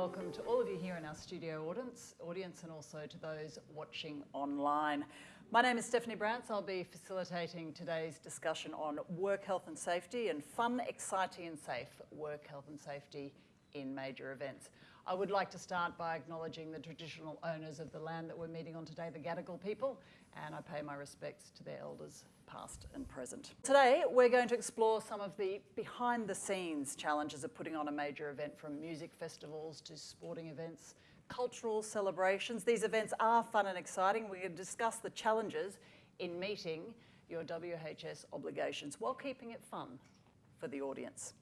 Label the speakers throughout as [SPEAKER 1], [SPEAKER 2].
[SPEAKER 1] welcome to all of you here in our studio audience, audience and also to those watching online. My name is Stephanie Brantz. I'll be facilitating today's discussion on work health and safety and fun, exciting and safe work health and safety in major events. I would like to start by acknowledging the traditional owners of the land that we're meeting on today, the Gadigal people, and I pay my respects to their elders past and present. Today, we're going to explore some of the behind the scenes challenges of putting on a major event from music festivals to sporting events, cultural celebrations. These events are fun and exciting. We're going to discuss the challenges in meeting your WHS obligations while keeping it fun for the audience.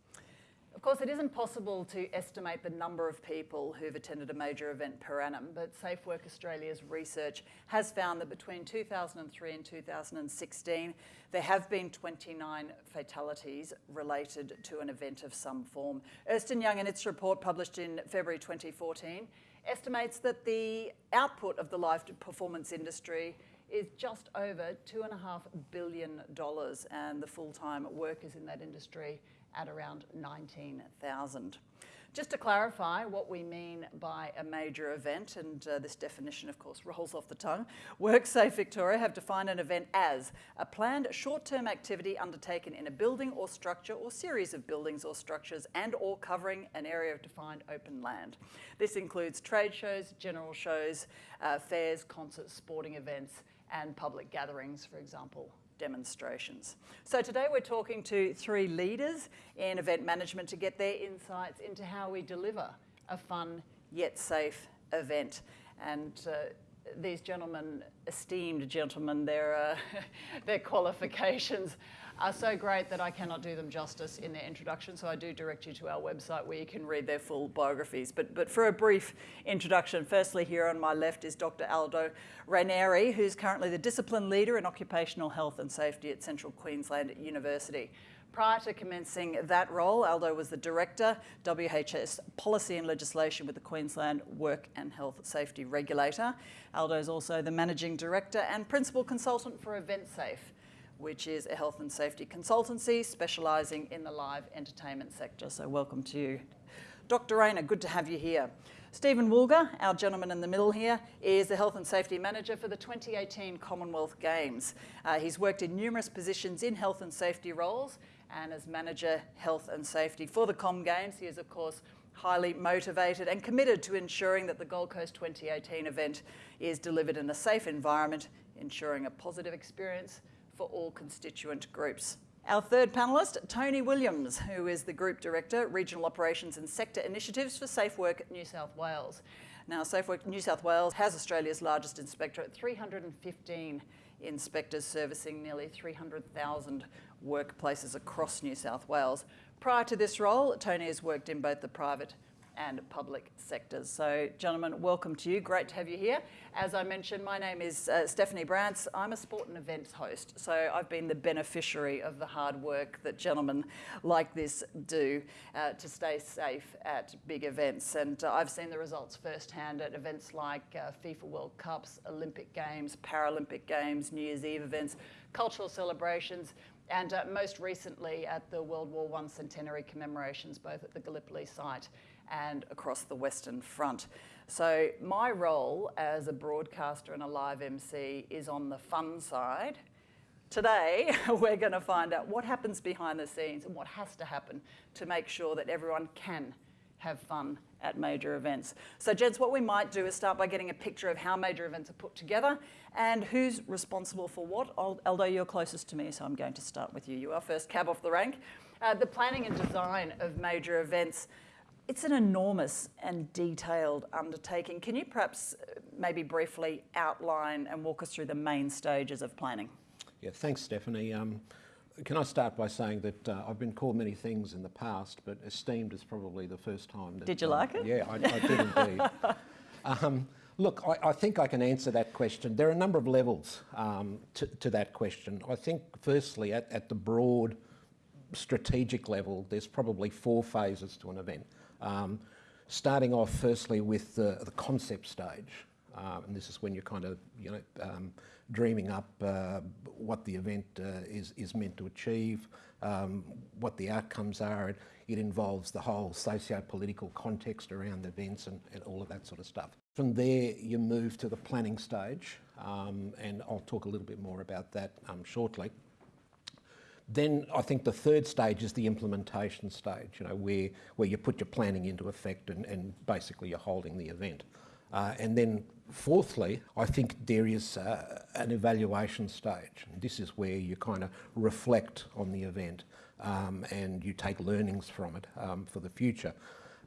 [SPEAKER 1] Of course, it isn't possible to estimate the number of people who've attended a major event per annum, but Safe Work Australia's research has found that between 2003 and 2016, there have been 29 fatalities related to an event of some form. Ernst Young, in its report published in February 2014, estimates that the output of the live performance industry is just over $2.5 billion and the full-time workers in that industry at around 19,000. Just to clarify what we mean by a major event, and uh, this definition of course rolls off the tongue, WorkSafe Victoria have defined an event as a planned short-term activity undertaken in a building or structure or series of buildings or structures and or covering an area of defined open land. This includes trade shows, general shows, uh, fairs, concerts, sporting events and public gatherings, for example, demonstrations. So today we're talking to three leaders in event management to get their insights into how we deliver a fun yet safe event. And uh, these gentlemen, esteemed gentlemen, their, uh, their qualifications are so great that I cannot do them justice in their introduction, so I do direct you to our website where you can read their full biographies. But, but for a brief introduction, firstly here on my left is Dr. Aldo Ranieri, who's currently the Discipline Leader in Occupational Health and Safety at Central Queensland University. Prior to commencing that role, Aldo was the Director, WHS Policy and Legislation with the Queensland Work and Health Safety Regulator. Aldo is also the Managing Director and Principal Consultant for EventSafe, which is a health and safety consultancy specialising in the live entertainment sector. So welcome to you. Dr. Ranieri, good to have you here. Stephen Woolger, our gentleman in the middle here, is the Health and Safety Manager for the 2018 Commonwealth Games. Uh, he's worked in numerous positions in health and safety roles and as Manager Health and Safety for the Com Games. He is, of course, highly motivated and committed to ensuring that the Gold Coast 2018 event is delivered in a safe environment, ensuring a positive experience for all constituent groups. Our third panellist, Tony Williams, who is the Group Director, Regional Operations and Sector Initiatives for Safe Work New South Wales. Now, Safe Work New South Wales has Australia's largest inspectorate, 315 inspectors servicing nearly 300,000 workplaces across New South Wales. Prior to this role, Tony has worked in both the private and public sectors. So gentlemen, welcome to you. Great to have you here. As I mentioned, my name is uh, Stephanie Brantz. I'm a sport and events host. So I've been the beneficiary of the hard work that gentlemen like this do uh, to stay safe at big events. And uh, I've seen the results firsthand at events like uh, FIFA World Cups, Olympic Games, Paralympic Games, New Year's Eve events, cultural celebrations, and uh, most recently at the World War I centenary commemorations, both at the Gallipoli site and across the Western Front. So my role as a broadcaster and a live MC is on the fun side. Today, we're going to find out what happens behind the scenes and what has to happen to make sure that everyone can have fun at major events. So gents, what we might do is start by getting a picture of how major events are put together and who's responsible for what. Aldo, you're closest to me, so I'm going to start with you. You are first cab off the rank. Uh, the planning and design of major events it's an enormous and detailed undertaking. Can you perhaps uh, maybe briefly outline and walk us through the main stages of planning?
[SPEAKER 2] Yeah, thanks, Stephanie. Um, can I start by saying that uh, I've been called many things in the past, but esteemed is probably the first time. That,
[SPEAKER 1] did you like it?
[SPEAKER 2] Yeah, I, I did indeed. Um, look, I, I, think I can answer that question. There are a number of levels um, to, to, that question. I think, firstly, at, at the broad strategic level, there's probably four phases to an event. Um, starting off firstly with the, the concept stage, uh, and this is when you're kind of, you know, um, dreaming up uh, what the event uh, is, is meant to achieve, um, what the outcomes are. It, it involves the whole socio-political context around the events and, and, all of that sort of stuff. From there, you move to the planning stage, um, and I'll talk a little bit more about that um, shortly. Then I think the third stage is the implementation stage, you know, where, where you put your planning into effect and, and basically you're holding the event. Uh, and then fourthly, I think there is uh, an evaluation stage. This is where you kind of reflect on the event um, and you take learnings from it um, for the future.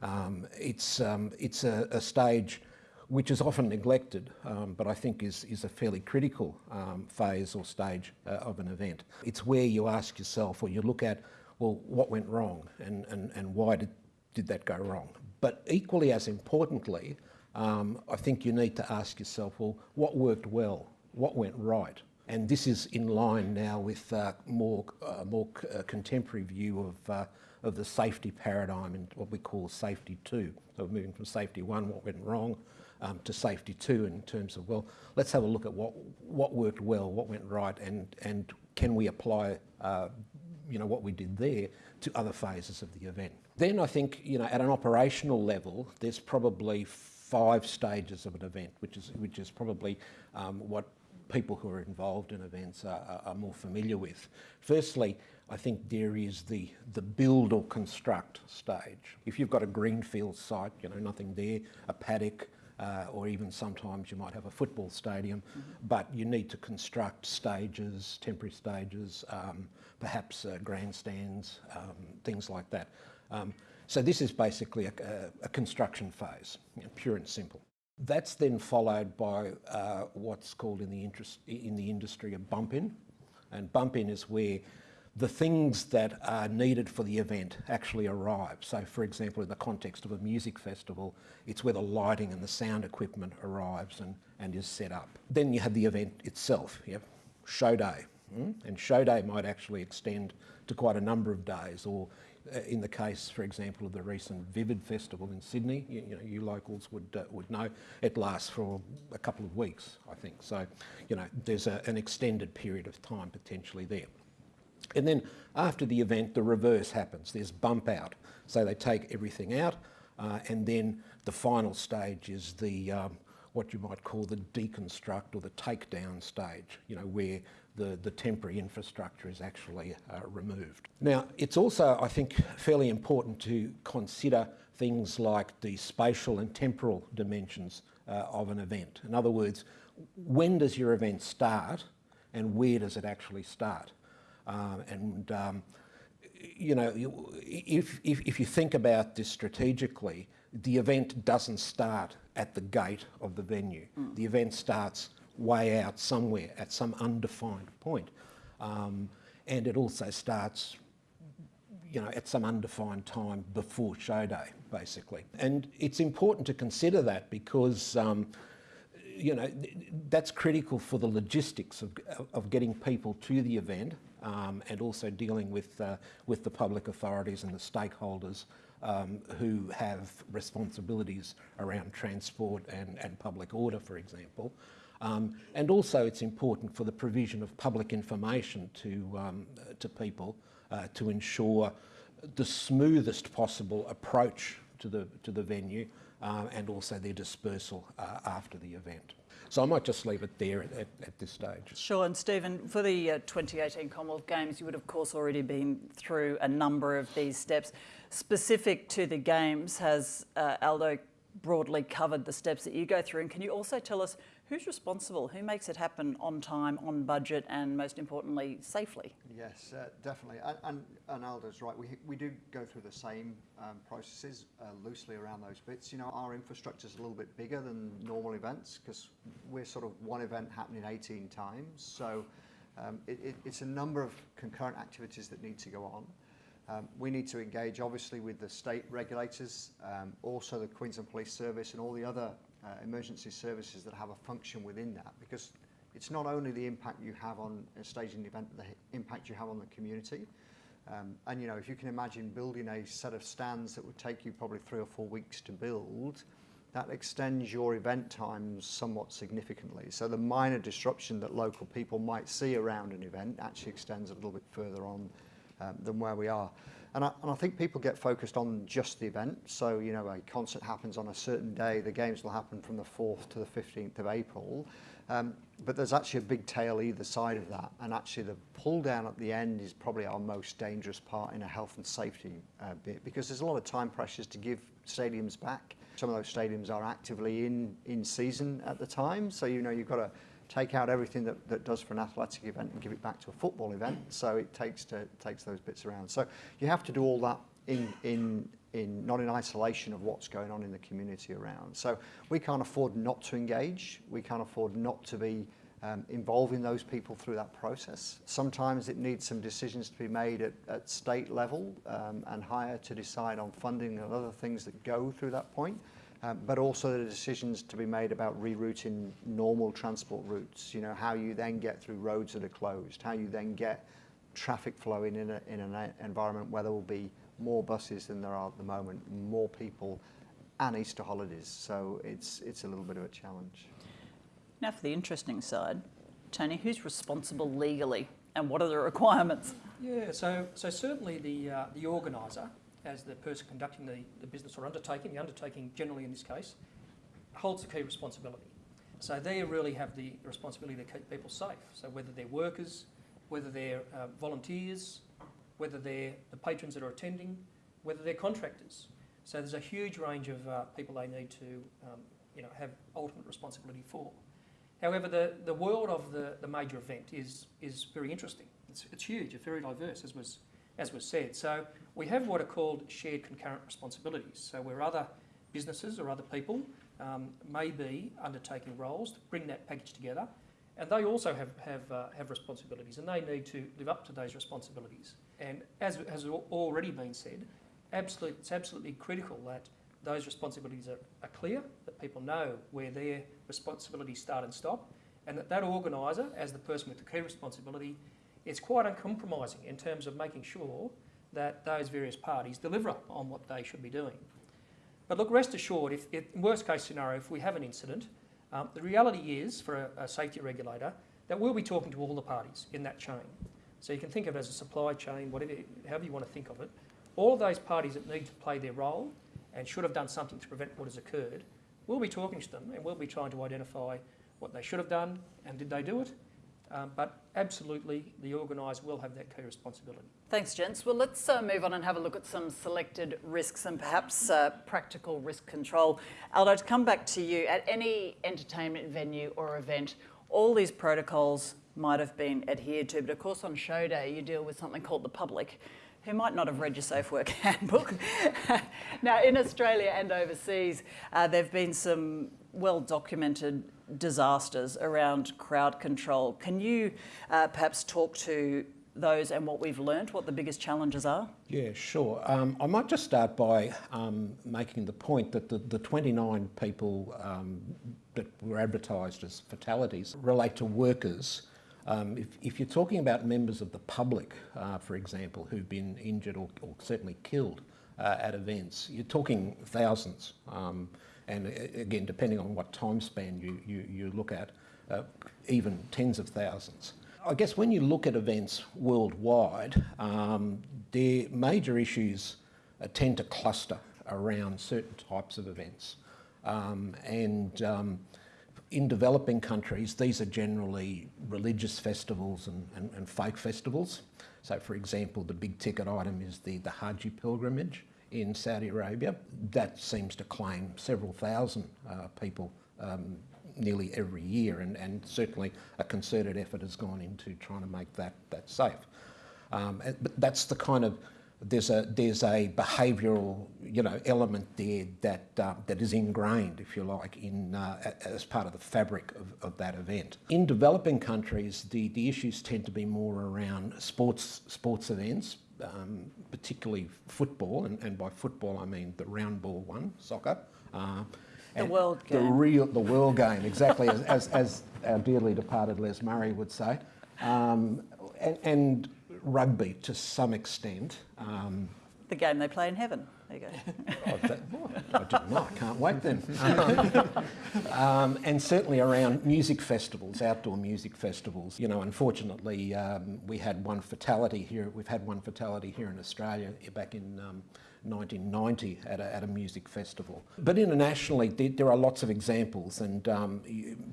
[SPEAKER 2] Um, it's um, it's a, a, stage which is often neglected, um, but I think is, is a fairly critical um, phase or stage uh, of an event. It's where you ask yourself or you look at, well, what went wrong and, and, and why did, did that go wrong? But equally as importantly, um, I think you need to ask yourself, well, what worked well? What went right? And this is in line now with uh, more, uh, more uh, contemporary view of, uh, of the safety paradigm and what we call safety two. So moving from safety one, what went wrong, um, to safety two in terms of, well, let's have a look at what, what worked well, what went right, and, and can we apply uh, you know, what we did there to other phases of the event. Then I think, you know, at an operational level, there's probably five stages of an event, which is, which is probably um, what people who are involved in events are, are, more familiar with. Firstly, I think there is the, the build or construct stage. If you've got a greenfield site, you know, nothing there, a paddock, uh, or even sometimes you might have a football stadium, mm -hmm. but you need to construct stages, temporary stages, um, perhaps uh, grandstands, um, things like that. Um, so this is basically a, a, construction phase, you know, pure and simple. That's then followed by uh, what's called in the, interest, in the industry a bump in. And bump in is where the things that are needed for the event actually arrive. So for example, in the context of a music festival, it's where the lighting and the sound equipment arrives and, and is set up. Then you have the event itself, yeah? show day. Mm? And show day might actually extend to quite a number of days or in the case, for example, of the recent Vivid Festival in Sydney, you, you know, you locals would uh, would know, it lasts for a couple of weeks, I think. So, you know, there's a, an extended period of time potentially there. And then after the event, the reverse happens. There's bump out. So they take everything out, uh, and then the final stage is the um, what you might call the deconstruct or the takedown stage, you know, where the, the temporary infrastructure is actually uh, removed. Now, it's also, I think, fairly important to consider things like the spatial and temporal dimensions uh, of an event. In other words, when does your event start and where does it actually start? Um, and um, you know, if, if, if you think about this strategically, the event doesn't start at the gate of the venue. Mm. The event starts way out somewhere at some undefined point. Um, and it also starts you know, at some undefined time before show day, basically. And it's important to consider that because, um, you know, that's critical for the logistics of, of getting people to the event um, and also dealing with, uh, with the public authorities and the stakeholders um, who have responsibilities around transport and, and public order, for example. Um, and also it's important for the provision of public information to, um, to people uh, to ensure the smoothest possible approach to the, to the venue uh, and also their dispersal uh, after the event. So I might just leave it there at, at, at this stage.
[SPEAKER 1] Sure, and Stephen, for the uh, 2018 Commonwealth Games, you would of course already been through a number of these steps. Specific to the Games, has uh, Aldo broadly covered the steps that you go through? And can you also tell us Who's responsible? Who makes it happen on time, on budget, and most importantly, safely?
[SPEAKER 3] Yes, uh, definitely. And, and, and, right. We, we do go through the same um, processes uh, loosely around those bits. You know, our infrastructure is a little bit bigger than normal events because we're sort of one event happening 18 times. So um, it, it, it's a number of concurrent activities that need to go on. Um, we need to engage obviously with the state regulators, um, also the Queensland Police Service and all the other uh, emergency services that have a function within that because it's not only the impact you have on a staging event, the impact you have on the community. Um, and you know, if you can imagine building a set of stands that would take you probably three or four weeks to build, that extends your event times somewhat significantly. So the minor disruption that local people might see around an event actually extends a little bit further on um, than where we are. And I, and I think people get focused on just the event. So, you know, a concert happens on a certain day, the games will happen from the 4th to the 15th of April. Um, but there's actually a big tail either side of that. And actually the pull down at the end is probably our most dangerous part in a health and safety uh, bit because there's a lot of time pressures to give stadiums back. Some of those stadiums are actively in, in season at the time. So, you know, you've got to take out everything that, that does for an athletic event and give it back to a football event. So it takes to takes those bits around. So you have to do all that in in in not in isolation of what's going on in the community around. So we can't afford not to engage. We can't afford not to be um, involving those people through that process. Sometimes it needs some decisions to be made at, at state level um, and higher to decide on funding and other things that go through that point. Um, but also the decisions to be made about rerouting normal transport routes, you know, how you then get through roads that are closed, how you then get traffic flowing in, a, in an environment where there will be more buses than there are at the moment, more people and Easter holidays. So it's, it's a little bit of a challenge.
[SPEAKER 1] Now for the interesting side, Tony, who's responsible legally and what are the requirements?
[SPEAKER 4] Yeah, so, so certainly the, uh, the organiser as the person conducting the, the business or undertaking, the undertaking generally in this case, holds the key responsibility. So they really have the responsibility to keep people safe. So whether they're workers, whether they're uh, volunteers, whether they're the patrons that are attending, whether they're contractors. So there's a huge range of uh, people they need to um, you know, have ultimate responsibility for. However, the, the world of the, the major event is, is very interesting. It's, it's huge, it's very diverse, as was, as was said. So we have what are called shared concurrent responsibilities. So where other businesses or other people um, may be undertaking roles to bring that package together, and they also have, have, uh, have responsibilities and they need to live up to those responsibilities. And as has already been said, absolute, it's absolutely critical that those responsibilities are, are clear, that people know where their responsibilities start and stop, and that that organiser, as the person with the key responsibility, is quite uncompromising in terms of making sure that those various parties deliver on what they should be doing. But look, rest assured, if, if worst case scenario, if we have an incident, um, the reality is for a, a, safety regulator that we'll be talking to all the parties in that chain. So you can think of it as a supply chain, whatever, however you want to think of it. All of those parties that need to play their role and should have done something to prevent what has occurred, we'll be talking to them and we'll be trying to identify what they should have done and did they do it um, but absolutely, the organiser will have that key responsibility.
[SPEAKER 1] Thanks, gents. Well, let's uh, move on and have a look at some selected risks and perhaps uh, practical risk control. Aldo, to come back to you, at any entertainment venue or event, all these protocols might have been adhered to, but of course on show day you deal with something called the public who might not have read your Safe Work handbook. now, in Australia and overseas, uh, there have been some well documented disasters around crowd control. Can you uh, perhaps talk to those and what we've learnt, what the biggest challenges are?
[SPEAKER 2] Yeah, sure. Um, I might just start by um, making the point that the, the 29 people um, that were advertised as fatalities relate to workers. Um, if, if, you're talking about members of the public, uh, for example, who've been injured or, or certainly killed uh, at events, you're talking thousands. And again, depending on what time span you, you, you look at, uh, even tens of thousands. I guess when you look at events worldwide, um, their major issues uh, tend to cluster around certain types of events. Um, and um, in developing countries, these are generally religious festivals and, and, and, fake festivals. So for example, the big ticket item is the, the Hajj pilgrimage in Saudi Arabia. That seems to claim several thousand uh, people um, nearly every year, and, and, certainly a concerted effort has gone into trying to make that, that safe. Um, but that's the kind of there's a there's a behavioural you know element there that uh, that is ingrained, if you like, in uh, as part of the fabric of, of that event. In developing countries, the the issues tend to be more around sports sports events, um, particularly football, and, and, by football I mean the round ball one, soccer. Uh,
[SPEAKER 1] the world
[SPEAKER 2] game.
[SPEAKER 1] The
[SPEAKER 2] real, the world game, exactly, as, as, as, our dearly departed Les Murray would say. Um, and, and, rugby to some extent. Um,
[SPEAKER 1] the game they play in heaven. There you go.
[SPEAKER 2] Oh, that, oh, I didn't know. I can't wait then. um, and certainly around music festivals, outdoor music festivals. You know, unfortunately, um, we had one fatality here. We've had one fatality here in Australia back in um, 1990 at a, at a music festival. But internationally, there, are lots of examples, and um,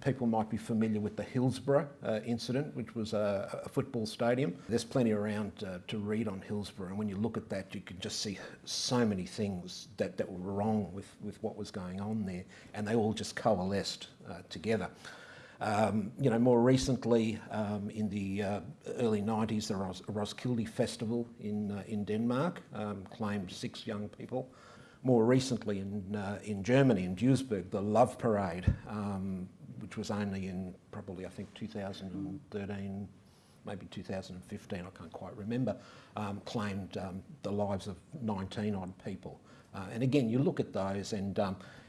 [SPEAKER 2] people might be familiar with the Hillsborough uh, incident, which was a, a, football stadium. There's plenty around uh, to read on Hillsborough, and when you look at that, you can just see so many things that, that were wrong with, with what was going on there, and they all just coalesced uh, together. Um, you know, more recently, um, in the uh, early 90s, the Ros Roskilde Festival in, uh, in Denmark um, claimed six young people. More recently in, uh, in Germany, in Duisburg, the Love Parade, um, which was only in probably, I think, 2013, maybe 2015, I can't quite remember, um, claimed um, the lives of 19 odd people. Uh, and again, you look at those and,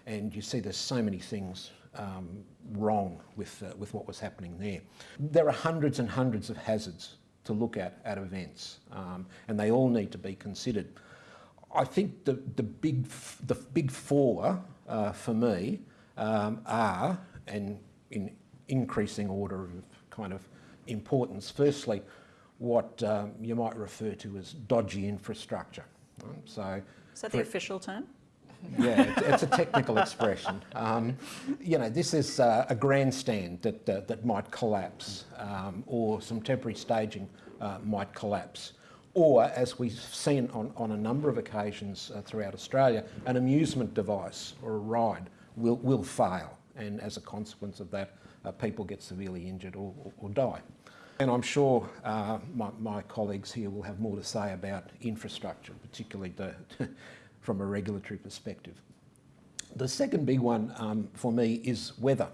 [SPEAKER 2] and you see there's so many things um, wrong with, uh, with what was happening there. There are hundreds and hundreds of hazards to look at at events, um, and they all need to be considered. I think the, the, big, the big four uh, for me um, are, and in increasing order of kind of importance, firstly, what um, you might refer to as dodgy infrastructure.
[SPEAKER 1] So, is that the official term?
[SPEAKER 2] Yeah, it's, it's, a technical expression. Um, you know, this is uh, a grandstand that, uh, that might collapse, um, or some temporary staging uh, might collapse. Or, as we've seen on, on a number of occasions uh, throughout Australia, an amusement device or a ride will, will fail, and as a consequence of that, uh, people get severely injured or, or, or die. And I'm sure uh, my, my, colleagues here will have more to say about infrastructure, particularly the from a regulatory perspective. The second big one um, for me is weather.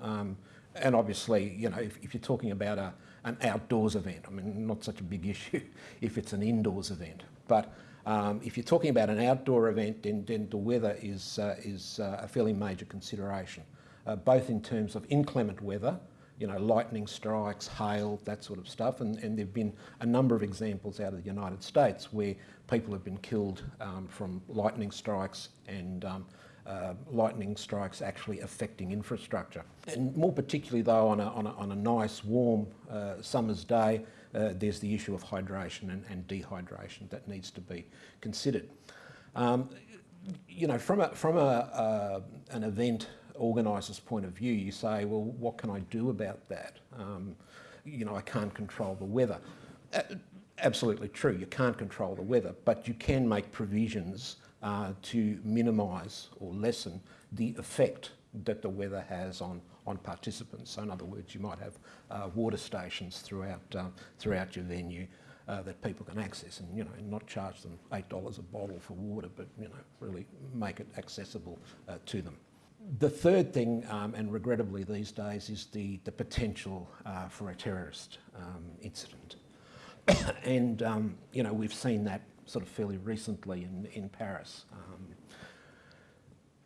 [SPEAKER 2] Um, and obviously, you know, if, if, you're talking about a, an outdoors event, I mean, not such a big issue if it's an indoors event. But um, if you're talking about an outdoor event, then, then the weather is, uh, is uh, a fairly major consideration, uh, both in terms of inclement weather, you know, lightning strikes, hail, that sort of stuff. And, and there have been a number of examples out of the United States where people have been killed um, from lightning strikes and um, uh, lightning strikes actually affecting infrastructure. And more particularly though on a, on a, on a nice warm uh, summer's day, uh, there's the issue of hydration and, and, dehydration that needs to be considered. Um, you know, from, a, from a, uh, an event organiser's point of view, you say, well, what can I do about that? Um, you know, I can't control the weather. Absolutely true, you can't control the weather, but you can make provisions uh, to minimise or lessen the effect that the weather has on, on participants. So in other words, you might have uh, water stations throughout, uh, throughout your venue uh, that people can access and, you know, not charge them $8 a bottle for water, but, you know, really make it accessible uh, to them. The third thing, um, and regrettably these days, is the, the potential uh, for a terrorist um, incident. and um, you know we've seen that sort of fairly recently in, in Paris. Um,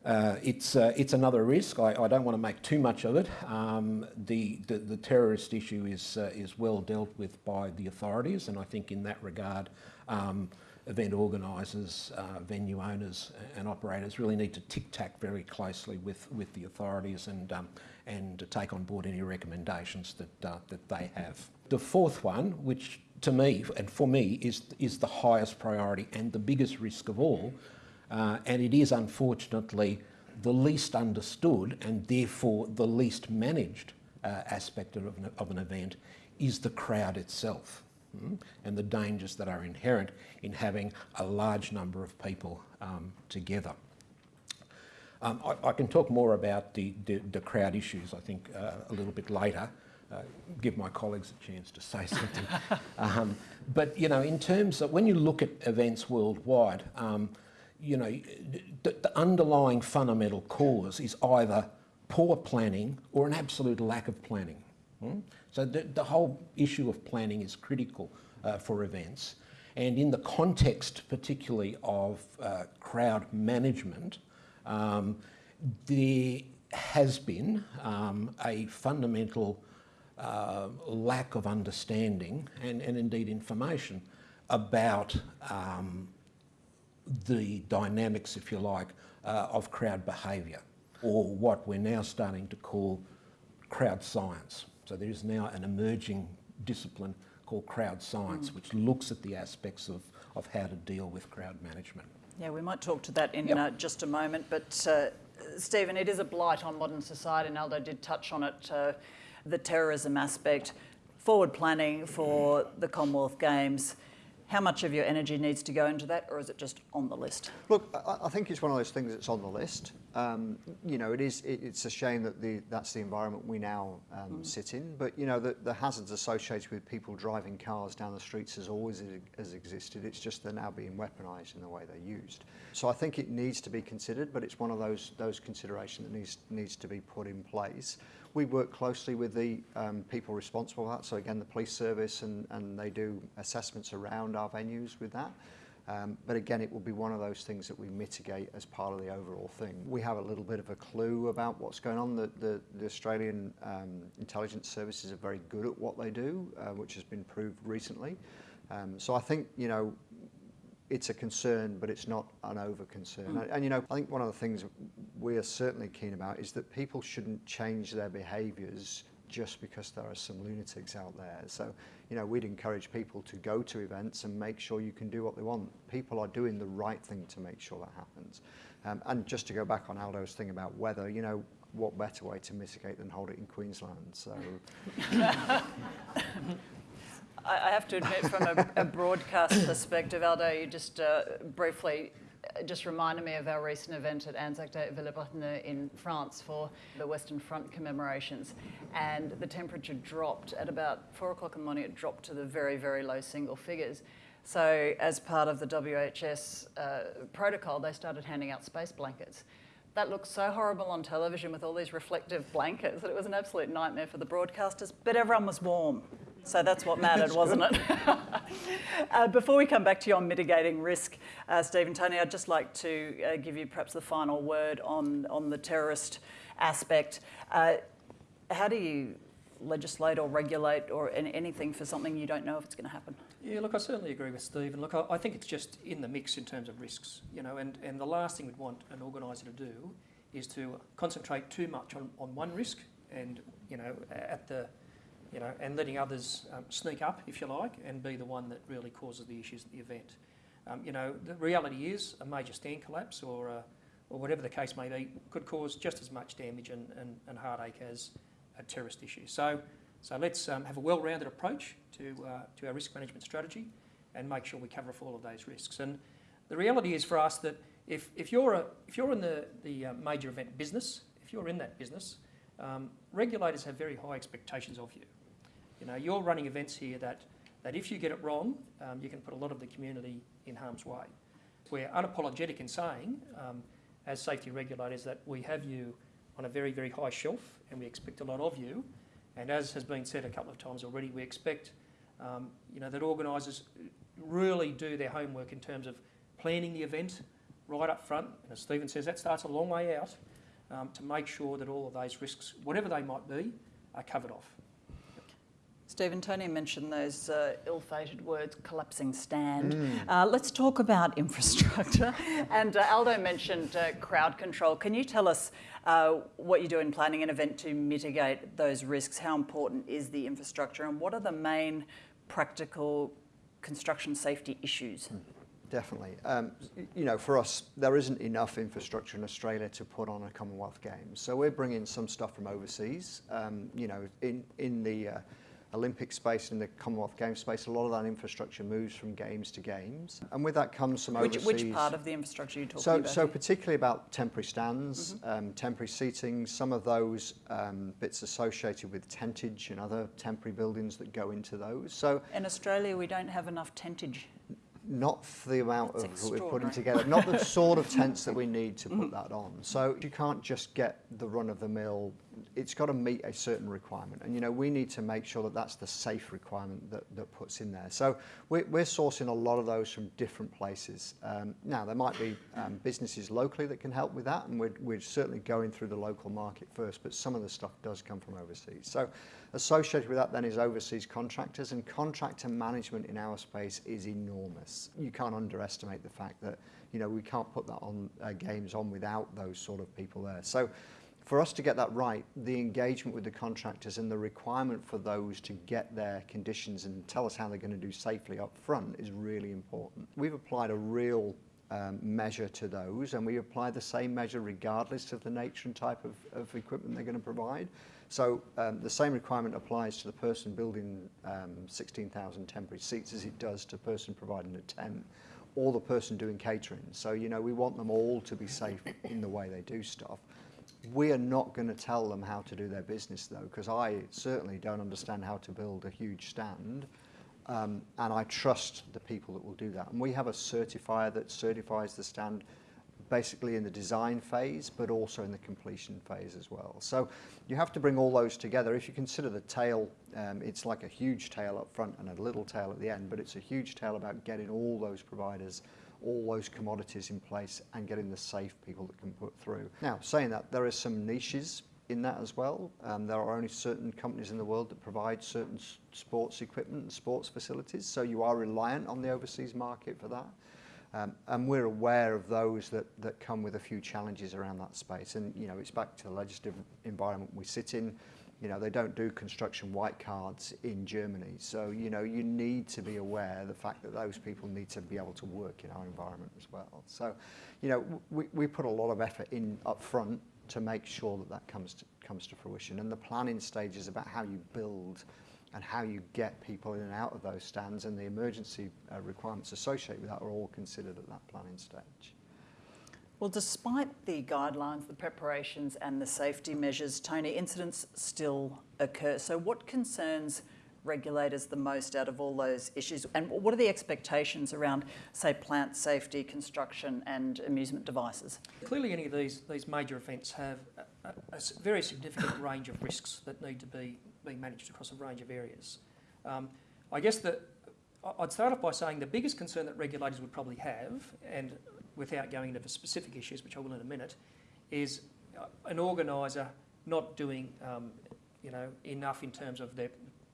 [SPEAKER 2] uh, it's, uh, it's another risk. I, I, don't want to make too much of it. Um, the, the, the, terrorist issue is, uh, is well dealt with by the authorities, and I think in that regard, um, event organisers, uh, venue owners and operators really need to tic-tac very closely with, with the authorities and, um, and take on board any recommendations that, uh, that they have. The fourth one, which to me and for me is, is the highest priority and the biggest risk of all. Uh, and it is unfortunately the least understood and therefore the least managed uh, aspect of an, of an, event is the crowd itself mm, and the dangers that are inherent in having a large number of people um, together. Um, I, I, can talk more about the, the, the crowd issues, I think, uh, a little bit later uh, give my colleagues a chance to say something. um, but, you know, in terms of when you look at events worldwide, um, you know, the, the, underlying fundamental cause is either poor planning or an absolute lack of planning. Hmm? So the, the, whole issue of planning is critical uh, for events. And in the context, particularly of uh, crowd management, um, there has been um, a fundamental uh, lack of understanding and, and indeed information about um, the dynamics, if you like, uh, of crowd behaviour, or what we're now starting to call crowd science. So there is now an emerging discipline called crowd science, which looks at the aspects of, of how to deal with crowd management.
[SPEAKER 1] Yeah, we might talk to that in
[SPEAKER 2] Yep.
[SPEAKER 1] uh, just a moment. But uh, Stephen, it is a blight on modern society, and Aldo did touch on it. Uh, the terrorism aspect, forward planning for the Commonwealth Games. How much of your energy needs to go into that, or is it just on the list?
[SPEAKER 3] Look, I, I think it's one of those things that's on the list. Um, you know, it is. It, it's a shame that the that's the environment we now um, sit in. But you know, the, the hazards associated with people driving cars down the streets has always has existed. It's just they're now being weaponised in the way they're used. So I think it needs to be considered, but it's one of those those considerations that needs needs to be put in place. We work closely with the um, people responsible for that. So again, the police service and, and they do assessments around our venues with that. Um, but again, it will be one of those things that we mitigate as part of the overall thing. We have a little bit of a clue about what's going on. The, the, the Australian um, intelligence services are very good at what they do, uh, which has been proved recently. Um, so I think, you know, it's a concern, but it's not an over concern. And, and, you know, I think one of the things we are certainly keen about is that people shouldn't change their behaviours just because there are some lunatics out there. So, you know, we'd encourage people to go to events and make sure you can do what they want. People are doing the right thing to make sure that happens. Um, and just to go back on Aldo's thing about weather, you know, what better way to mitigate than hold it in Queensland? So,
[SPEAKER 1] I have to admit, from a, a broadcast perspective, Aldo, you just uh, briefly uh, just reminded me of our recent event at Anzac Day at Villers-Bretonneux in France for the Western Front commemorations. And the temperature dropped at about four o'clock in the morning, it dropped to the very, very low single figures. So, as part of the WHS uh, protocol, they started handing out space blankets. That looked so horrible on television with all these reflective blankets that it was an absolute nightmare for the broadcasters, but everyone was warm. So that's what mattered, wasn't it? uh, before we come back to you on mitigating risk, uh, Stephen Tony, I'd just like to uh, give you perhaps the final word on, on the terrorist aspect. Uh, how do you legislate or regulate or an- anything for something you don't know if it's going to happen?
[SPEAKER 4] Yeah, look, I certainly agree with Steve, and look, I, I think it's just in the mix in terms of risks, you know, and, and the last thing we'd want an organiser to do is to concentrate too much on, on one risk and, you know, at the, you know, and letting others um, sneak up, if you like, and be the one that really causes the issues at the event. Um, you know, the reality is a major stand collapse or, uh, or whatever the case may be could cause just as much damage and, and, and heartache as a terrorist issue. So, so let's um, have a well-rounded approach to, uh, to our risk management strategy and make sure we cover off all of those risks. And the reality is for us that if, if, you're, a, if you're in the, the uh, major event business, if you're in that business, um, regulators have very high expectations of you. You know, you're running events here that, that if you get it wrong, um, you can put a lot of the community in harm's way. We're unapologetic in saying, um, as safety regulators, that we have you on a very, very high shelf and we expect a lot of you. And as has been said a couple of times already, we expect um, you know, that organisers really do their homework in terms of planning the event right up front. And as Stephen says, that starts a long way out um, to make sure that all of those risks, whatever they might be, are covered off.
[SPEAKER 1] Stephen, Tony mentioned those uh, ill-fated words, collapsing stand. Uh, let's talk about infrastructure. and uh, Aldo mentioned uh, crowd control. Can you tell us uh, what you do in planning an event to mitigate those risks? How important is the infrastructure, and what are the main practical construction safety issues?
[SPEAKER 3] Definitely. Um, you know, for us, there isn't enough infrastructure in Australia to put on a Commonwealth Games. So we're bringing some stuff from overseas. Um, you know, in, in the uh, Olympic space, in the Commonwealth Games space, a lot of that infrastructure moves from games to games. And with that comes some
[SPEAKER 1] Which,
[SPEAKER 3] overseas...
[SPEAKER 1] which part of the infrastructure are you talking
[SPEAKER 3] So,
[SPEAKER 1] about?
[SPEAKER 3] so particularly about temporary stands, um, temporary seating, some of those um, bits associated with tentage and other temporary buildings that go into those. So
[SPEAKER 1] in Australia, we don't have enough tentage.
[SPEAKER 3] not for the amount
[SPEAKER 1] That's
[SPEAKER 3] of we're putting together, not the sort of tents that we need to put that on. So you can't just get the run-of-the-mill it's got to meet a certain requirement. And, you know, we need to make sure that that's the safe requirement that, that puts in there. So we're, we're sourcing a lot of those from different places. Um, now, there might be um, businesses locally that can help with that, and we're, we're certainly going through the local market first, but some of the stuff does come from overseas. So associated with that then is overseas contractors, and contractor management in our space is enormous. You can't underestimate the fact that, you know, we can't put that on uh, games on without those sort of people there. So for us to get that right, the engagement with the contractors and the requirement for those to get their conditions and tell us how they're going to do safely up front is really important. We've applied a real um, measure to those and we apply the same measure regardless of the nature and type of, of equipment they're going to provide. So um, the same requirement applies to the person building um, 16,000 temporary seats as it does to the person providing a tent or the person doing catering. So, you know, we want them all to be safe in the way they do stuff. We are not going to tell them how to do their business though, because I certainly don't understand how to build a huge stand. Um, and I trust the people that will do that. And we have a certifier that certifies the stand basically in the design phase, but also in the completion phase as well. So you have to bring all those together. If you consider the tail, um, it's like a huge tail up front and a little tail at the end, but it's a huge tail about getting all those providers all those commodities in place and getting the safe people that can put through. Now, saying that, there are some niches in that as well. Um, there are only certain companies in the world that provide certain sports equipment and sports facilities, so you are reliant on the overseas market for that. Um, and we're aware of those that, that come with a few challenges around that space. And, you know, it's back to the legislative environment we sit in. You know, they don't do construction white cards in Germany. So, you know, you need to be aware the fact that those people need to be able to work in our environment as well. So, you know, we, we put a lot of effort in up front to make sure that that comes to, comes to fruition. And the planning stage is about how you build and how you get people in and out of those stands and the emergency uh, requirements associated with that are all considered at that planning stage.
[SPEAKER 1] Well, despite the guidelines, the preparations and the safety measures, Tony, incidents still occur. So what concerns regulators the most out of all those issues? And what are the expectations around, say, plant safety, construction and amusement devices?
[SPEAKER 4] Clearly any of these, these major events have a, a, very significant range of risks that need to be, be managed across a range of areas. Um, I guess that I'd start off by saying the biggest concern that regulators would probably have, and without going into the specific issues, which I will in a minute, is uh, an organiser not doing um, you know, enough in terms of their,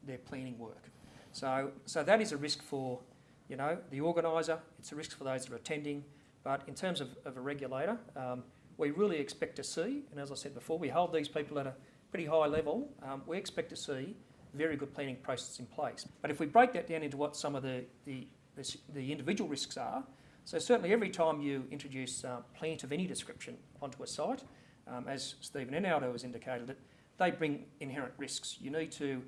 [SPEAKER 4] their planning work. So, so that is a risk for you know, the organiser, it's a risk for those that are attending, but in terms of, of a regulator, um, we really expect to see, and as I said before, we hold these people at a pretty high level, um, we expect to see very good planning processes in place. But if we break that down into what some of the, the, the, the individual risks are, so certainly every time you introduce uh, plant of any description onto a site, um, as Stephen and Aldo has indicated, they bring inherent risks. You need to,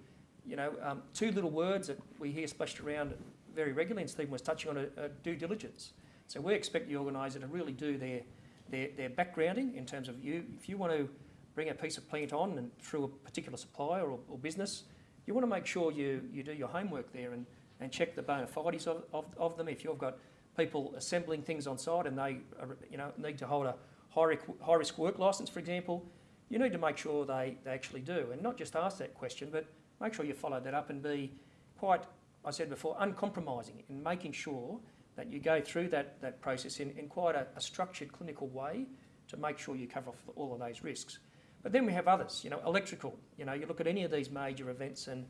[SPEAKER 4] you know, um, two little words that we hear splashed around very regularly, and Stephen was touching on a, a due diligence. So we expect the organiser to really do their, their, their backgrounding in terms of you, if you want to bring a piece of plant on and through a particular supplier or, or business, you want to make sure you, you do your homework there and, and check the bona fides of, of, of them. If you've got people assembling things on site and they are, you know, need to hold a high, high risk work licence, for example, you need to make sure they, they actually do. And not just ask that question, but make sure you follow that up and be quite, I said before, uncompromising in making sure that you go through that, that process in, in quite a, a structured clinical way to make sure you cover off all of those risks. But then we have others, you know, electrical. You know, you look at any of these major events and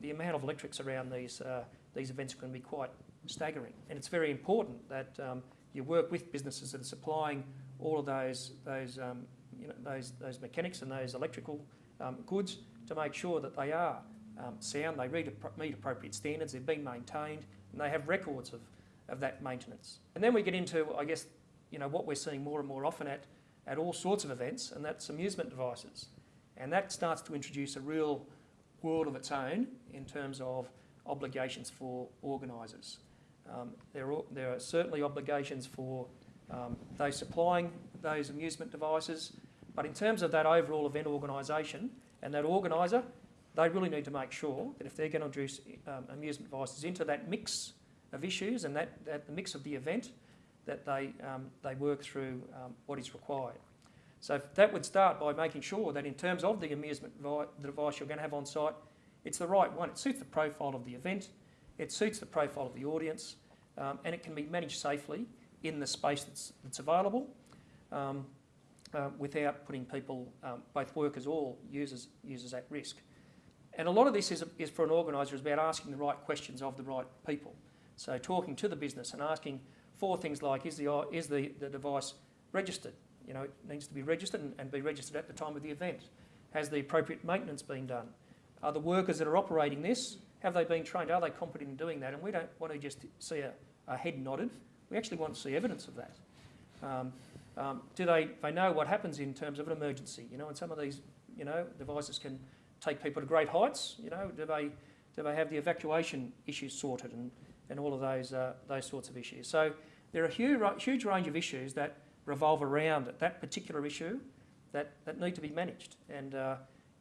[SPEAKER 4] the amount of electrics around these, uh, these events can be quite staggering. And it's very important that um, you work with businesses that are supplying all of those, those, um, you know, those, those mechanics and those electrical um, goods to make sure that they are um, sound, they meet, meet appropriate standards, they're being maintained, and they have records of, of that maintenance. And then we get into, I guess, you know, what we're seeing more and more often at, at all sorts of events, and that's amusement devices. And that starts to introduce a real world of its own in terms of obligations for organisers. Um, there, are, there are certainly obligations for um, those supplying those amusement devices, but in terms of that overall event organisation and that organiser, they really need to make sure that if they're going to introduce um, amusement devices into that mix of issues and that, that the mix of the event, that they, um, they work through um, what is required. So that would start by making sure that in terms of the amusement device you're going to have on site, it's the right one. It suits the profile of the event, it suits the profile of the audience, um, and it can be managed safely in the space that's, that's available um, uh, without putting people, um, both workers or users, users at risk. And a lot of this is, is for an organiser is about asking the right questions of the right people. So talking to the business and asking for things like, is the, is the, the device registered? You know, it needs to be registered and, and be registered at the time of the event. Has the appropriate maintenance been done? Are the workers that are operating this, have they been trained? Are they competent in doing that? And we don't want to just see a, a head nodded. We actually want to see evidence of that. Um, um, do they, they know what happens in terms of an emergency? You know, and some of these, you know, devices can take people to great heights. You know, do they, do they have the evacuation issues sorted and, and all of those, uh, those sorts of issues? So there are a huge, huge range of issues that revolve around that particular issue that, that need to be managed. And, uh,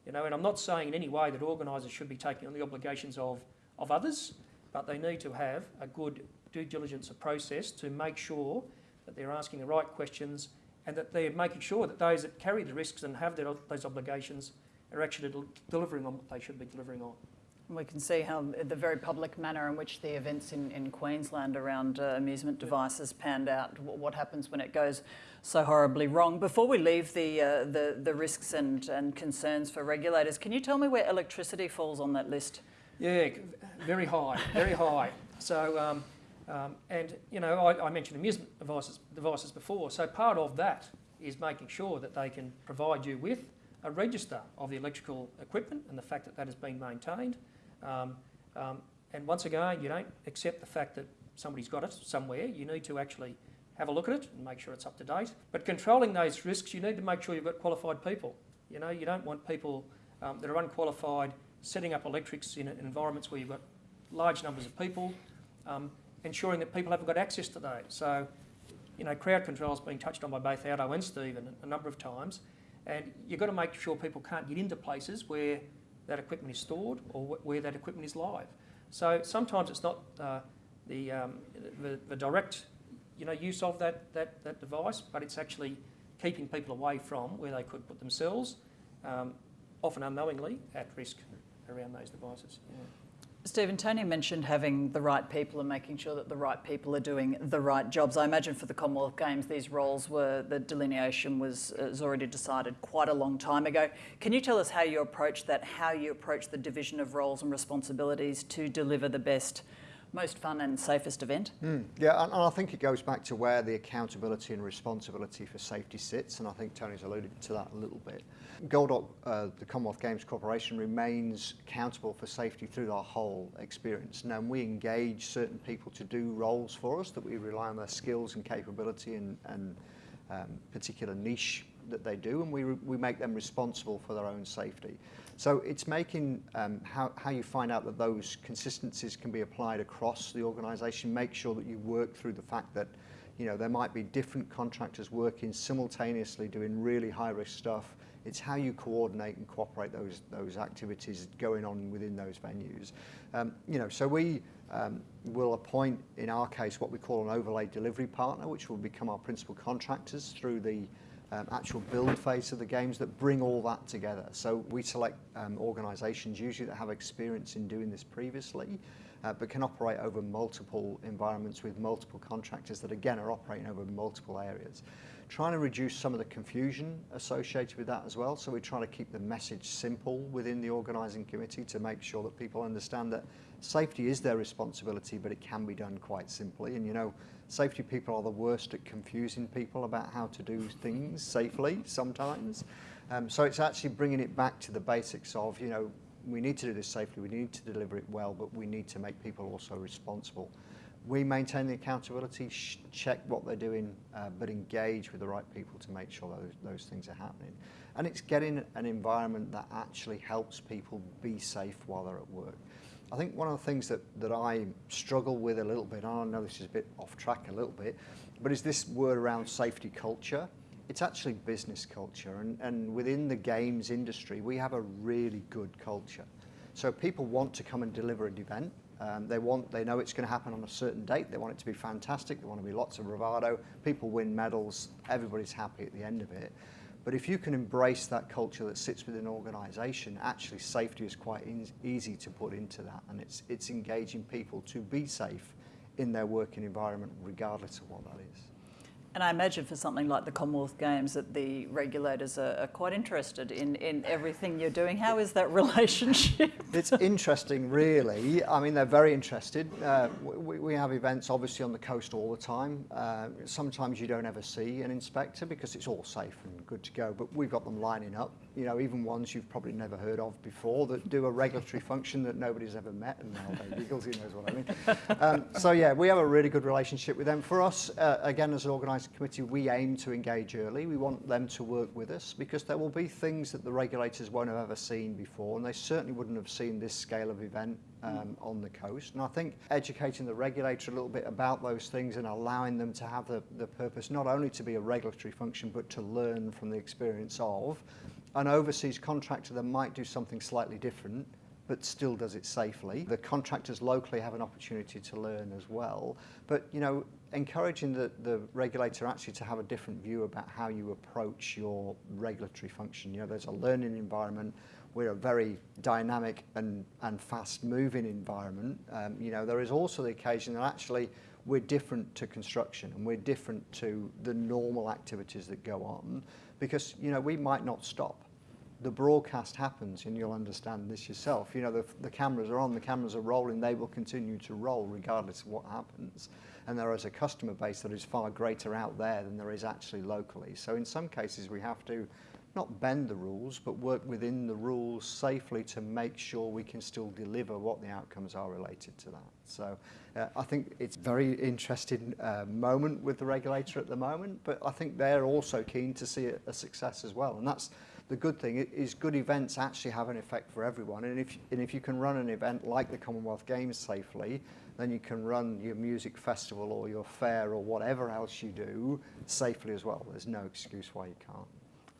[SPEAKER 4] you know, and I'm not saying in any way that organisers should be taking on the obligations of, of others, but they need to have a good due diligence process to make sure that they're asking the right questions and that they're making sure that those that carry the risks and have their, those obligations are actually del- delivering on what they should be delivering on.
[SPEAKER 1] We can see how the very public manner in which the events in, in Queensland around uh, amusement devices panned out, what happens when it goes so horribly wrong. Before we leave the, uh, the, the risks and, and concerns for regulators, can you tell me where electricity falls on that list?
[SPEAKER 4] Yeah, very high, very high. So, um, um, and you know, I, I, mentioned amusement devices, devices before. So part of that is making sure that they can provide you with a register of the electrical equipment and the fact that that has been maintained. Um, um, and once again, you don't accept the fact that somebody's got it somewhere. You need to actually have a look at it and make sure it's up to date. But controlling those risks, you need to make sure you've got qualified people. You know, you don't want people um, that are unqualified setting up electrics in environments where you've got large numbers of people, um, ensuring that people haven't got access to those. So, you know, crowd control has been touched on by both Aldo and Stephen a number of times, and you've got to make sure people can't get into places where that equipment is stored or where that equipment is live. So sometimes it's not uh, the, um, the, the, direct you know, use of that, that, that device, but it's actually keeping people away from where they could put themselves, um, often unknowingly, at risk around those devices. Yeah.
[SPEAKER 1] Stephen, Tony mentioned having the right people and making sure that the right people are doing the right jobs. I imagine for the Commonwealth Games, these roles were, the delineation was, uh, was already decided quite a long time ago. Can you tell us how you approach that, how you approach the division of roles and responsibilities to deliver the best most fun and safest event?
[SPEAKER 3] Mm, yeah, and, and, I think it goes back to where the accountability and responsibility for safety sits, and I think Tony's alluded to that a little bit. GOLDOC, uh, the Commonwealth Games Corporation, remains accountable for safety through our whole experience. Now, we engage certain people to do roles for us that we rely on their skills and capability and, and um, particular niche that they do, and we, we make them responsible for their own safety. So it's making um, how, how you find out that those consistencies can be applied across the organisation, make sure that you work through the fact that you know, there might be different contractors working simultaneously doing really high risk stuff. It's how you coordinate and cooperate those, those activities going on within those venues. Um, you know, so we um, will appoint, in our case, what we call an overlay delivery partner, which will become our principal contractors through the um, actual build phase of the games that bring all that together. So we select um, organisations usually that have experience in doing this previously, uh, but can operate over multiple environments with multiple contractors that again are operating over multiple areas. Trying to reduce some of the confusion associated with that as well. So we're trying to keep the message simple within the organising committee to make sure that people understand that safety is their responsibility, but it can be done quite simply. And you know, Safety people are the worst at confusing people about how to do things safely sometimes. Um, so it's actually bringing it back to the basics of, you know, we need to do this safely, we need to deliver it well, but we need to make people also responsible. We maintain the accountability, check what they're doing, uh, but engage with the right people to make sure those, those things are happening. And it's getting an environment that actually helps people be safe while they're at work. I think one of the things that, that I struggle with a little bit, and I know this is a bit off track a little bit, but is this word around safety culture. It's actually business culture, and, and within the games industry, we have a really good culture. So people want to come and deliver an event. Um, they want, they know it's going to happen on a certain date. They want it to be fantastic. They want to be lots of bravado. People win medals. Everybody's happy at the end of it. But if you can embrace that culture that sits within an organisation, actually safety is quite in, easy to put into that, and it's it's engaging people to be safe in their working environment, regardless of what that is.
[SPEAKER 1] And I imagine for something like the Commonwealth Games that the regulators are, are, quite interested in, in everything you're doing. How is that relationship?
[SPEAKER 3] it's interesting, really. I mean, they're very interested. Uh, we, we, have events obviously on the coast all the time. Uh, sometimes you don't ever see an inspector because it's all safe and good to go, but we've got them lining up you know, even ones you've probably never heard of before that do a regulatory function that nobody's ever met, and now giggles, he knows what I mean. Um, so yeah, we have a really good relationship with them. For us, uh, again, as an organising committee, we aim to engage early. We want them to work with us because there will be things that the regulators won't have ever seen before, and they certainly wouldn't have seen this scale of event um, on the coast. And I think educating the regulator a little bit about those things and allowing them to have the, the purpose not only to be a regulatory function, but to learn from the experience of an overseas contractor that might do something slightly different but still does it safely. The contractors locally have an opportunity to learn as well. But, you know, encouraging the, the regulator actually to have a different view about how you approach your regulatory function. You know, there's a learning environment. We're a very dynamic and, and fast-moving environment. Um, you know, there is also the occasion that actually we're different to construction and we're different to the normal activities that go on because, you know, we might not stop the broadcast happens, and you'll understand this yourself. You know, the, the cameras are on, the cameras are rolling, they will continue to roll regardless of what happens. And there is a customer base that is far greater out there than there is actually locally. So in some cases, we have to not bend the rules, but work within the rules safely to make sure we can still deliver what the outcomes are related to that. So uh, I think it's a very interesting uh, moment with the regulator at the moment, but I think they're also keen to see a, a success as well. And that's the good thing is good events actually have an effect for everyone. And if, and if you can run an event like the Commonwealth Games safely, then you can run your music festival or your fair or whatever else you do safely as well. There's no excuse why you can't.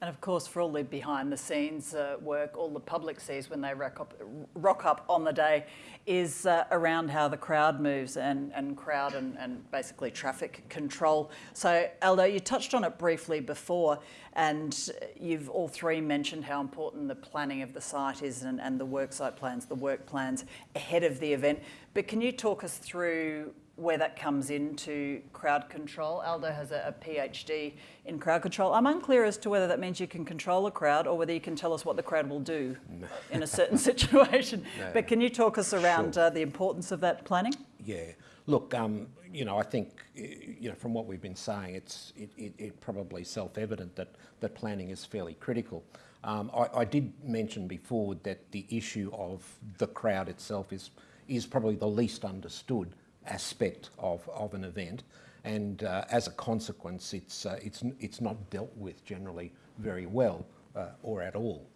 [SPEAKER 1] And of course, for all the behind the scenes uh, work, all the public sees when they rock up, rock up on the day is uh, around how the crowd moves and, and crowd and, and basically traffic control. So, Aldo, you touched on it briefly before, and you've all three mentioned how important the planning of the site is and, and the worksite plans, the work plans ahead of the event. But can you talk us through where that comes into crowd control. Aldo has a, a, PhD in crowd control. I'm unclear as to whether that means you can control a crowd or whether you can tell us what the crowd will do no. in a certain situation. No. But can you talk us around sure. uh, the importance of that planning?
[SPEAKER 2] Yeah. Look, um, you know, I think, you know, from what we've been saying, it's it, it, it probably self-evident that, that planning is fairly critical. Um, I, I did mention before that the issue of the crowd itself is is probably the least understood aspect of, of an event. And uh, as a consequence, it's, uh, it's, it's not dealt with generally very well uh, or at all.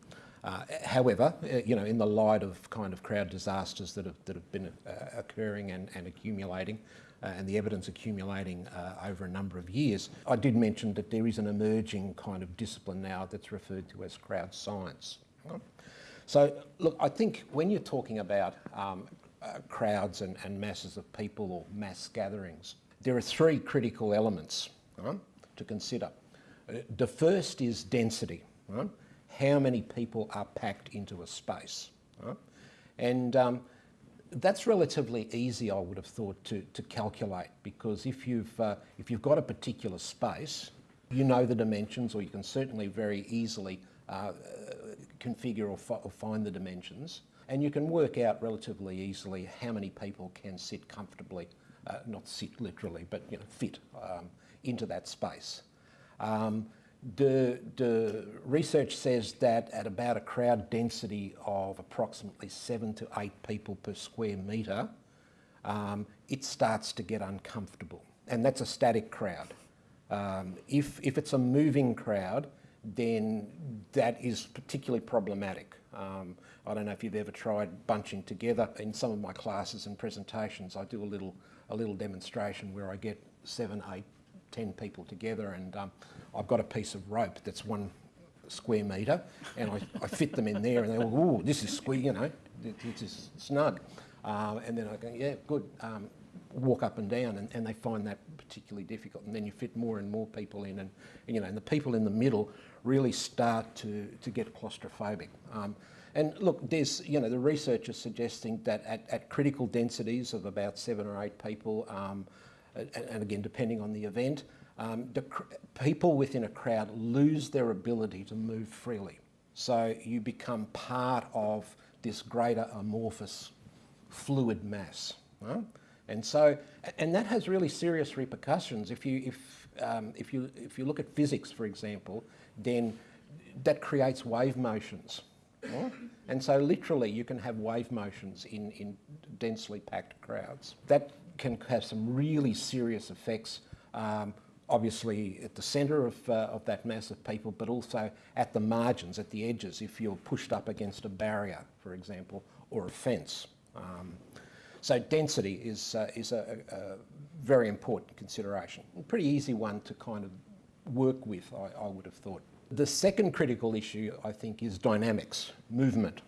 [SPEAKER 2] Uh, however, uh, you know, in the light of kind of crowd disasters that have, that have been occurring and, and accumulating, and the evidence accumulating over a number of years, I did mention that there is an emerging kind of discipline now that's referred to as crowd science. So, look, I think when you're talking about um, uh, crowds and, and, masses of people or mass gatherings. There are three critical elements to consider. Uh, the first is density. How many people are packed into a space? And um, that's relatively easy, I would have thought, to, to calculate because if you've, uh, if you've got a particular space, you know the dimensions or you can certainly very easily uh, configure or, or find the dimensions and you can work out relatively easily how many people can sit comfortably, uh, not sit literally, but you know, fit um, into that space. Um, the, the, research says that at about a crowd density of approximately seven to eight people per square metre, um, it starts to get uncomfortable. And that's a static crowd. Um, if, if it's a moving crowd, then that is particularly problematic. Um, I don't know if you've ever tried bunching together. In some of my classes and presentations, I do a little, a little demonstration where I get seven, eight, ten people together and um, I've got a piece of rope that's one square metre and I, I fit them in there and they go, ooh, this is square, you know, this is snug. Um, and then I go, yeah, good. Um, walk up and down, and, and they find that particularly difficult. And then you fit more and more people in, and, and you know, and the people in the middle really start to, to get claustrophobic. Um, and look, there's, you know, the research is suggesting that at, at critical densities of about seven or eight people, um, and, and, again, depending on the event, um, the people within a crowd lose their ability to move freely. So you become part of this greater amorphous fluid mass. Right? And so, and that has really serious repercussions. If you, if, um, if, you, if you look at physics, for example, then that creates wave motions. And so literally you can have wave motions in, in densely packed crowds. That can have some really serious effects um, obviously at the centre of, uh, of that mass of people, but also at the margins, at the edges, if you're pushed up against a barrier, for example, or a fence. Um, so density is, uh, is a, a, very important consideration. A pretty easy one to kind of work with, I, I, would have thought. The second critical issue, I think, is dynamics, movement.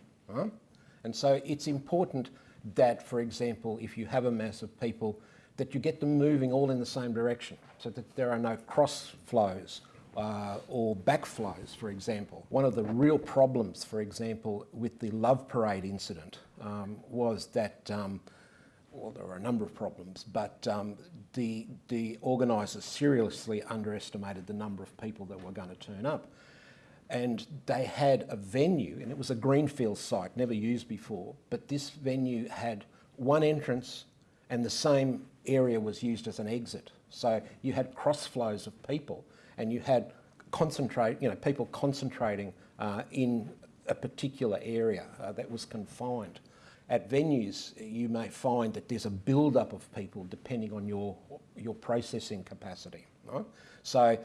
[SPEAKER 2] And so it's important that, for example, if you have a mass of people that you get them moving all in the same direction so that there are no cross flows uh, or backflows, for example. One of the real problems, for example, with the Love Parade incident um, was that, um, well, there were a number of problems, but um, the, the organisers seriously underestimated the number of people that were going to turn up. And they had a venue, and it was a greenfield site, never used before, but this venue had one entrance and the same area was used as an exit. So you had cross flows of people and you had concentrate, you know, people concentrating uh, in a particular area uh, that was confined. At venues, you may find that there's a build-up of people depending on your, your processing capacity. Right? So,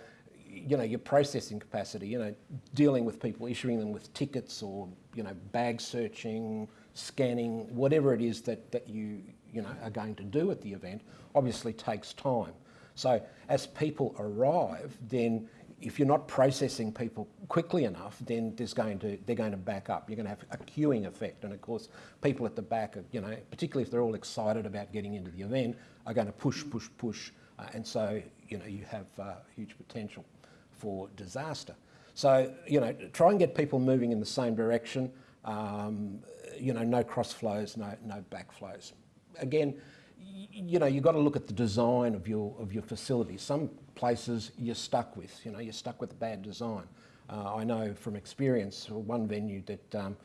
[SPEAKER 2] you know, your processing capacity, you know, dealing with people, issuing them with tickets or, you know, bag searching, scanning, whatever it is that, that you, you know, are going to do at the event, obviously takes time. So as people arrive, then if you're not processing people quickly enough, then there's going to, they're going to back up. You're going to have a queuing effect. And of course, people at the back, are, you know, particularly if they're all excited about getting into the event, are going to push, push, push. Uh, and so, you know, you have uh, huge potential for disaster. So, you know, try and get people moving in the same direction. Um, you know, no cross flows, no, no back flows. Again, you know, you've got to look at the design of your, of your facility. Some places you're stuck with, you know, you're stuck with a bad design. Uh, I know from experience, one venue that, um,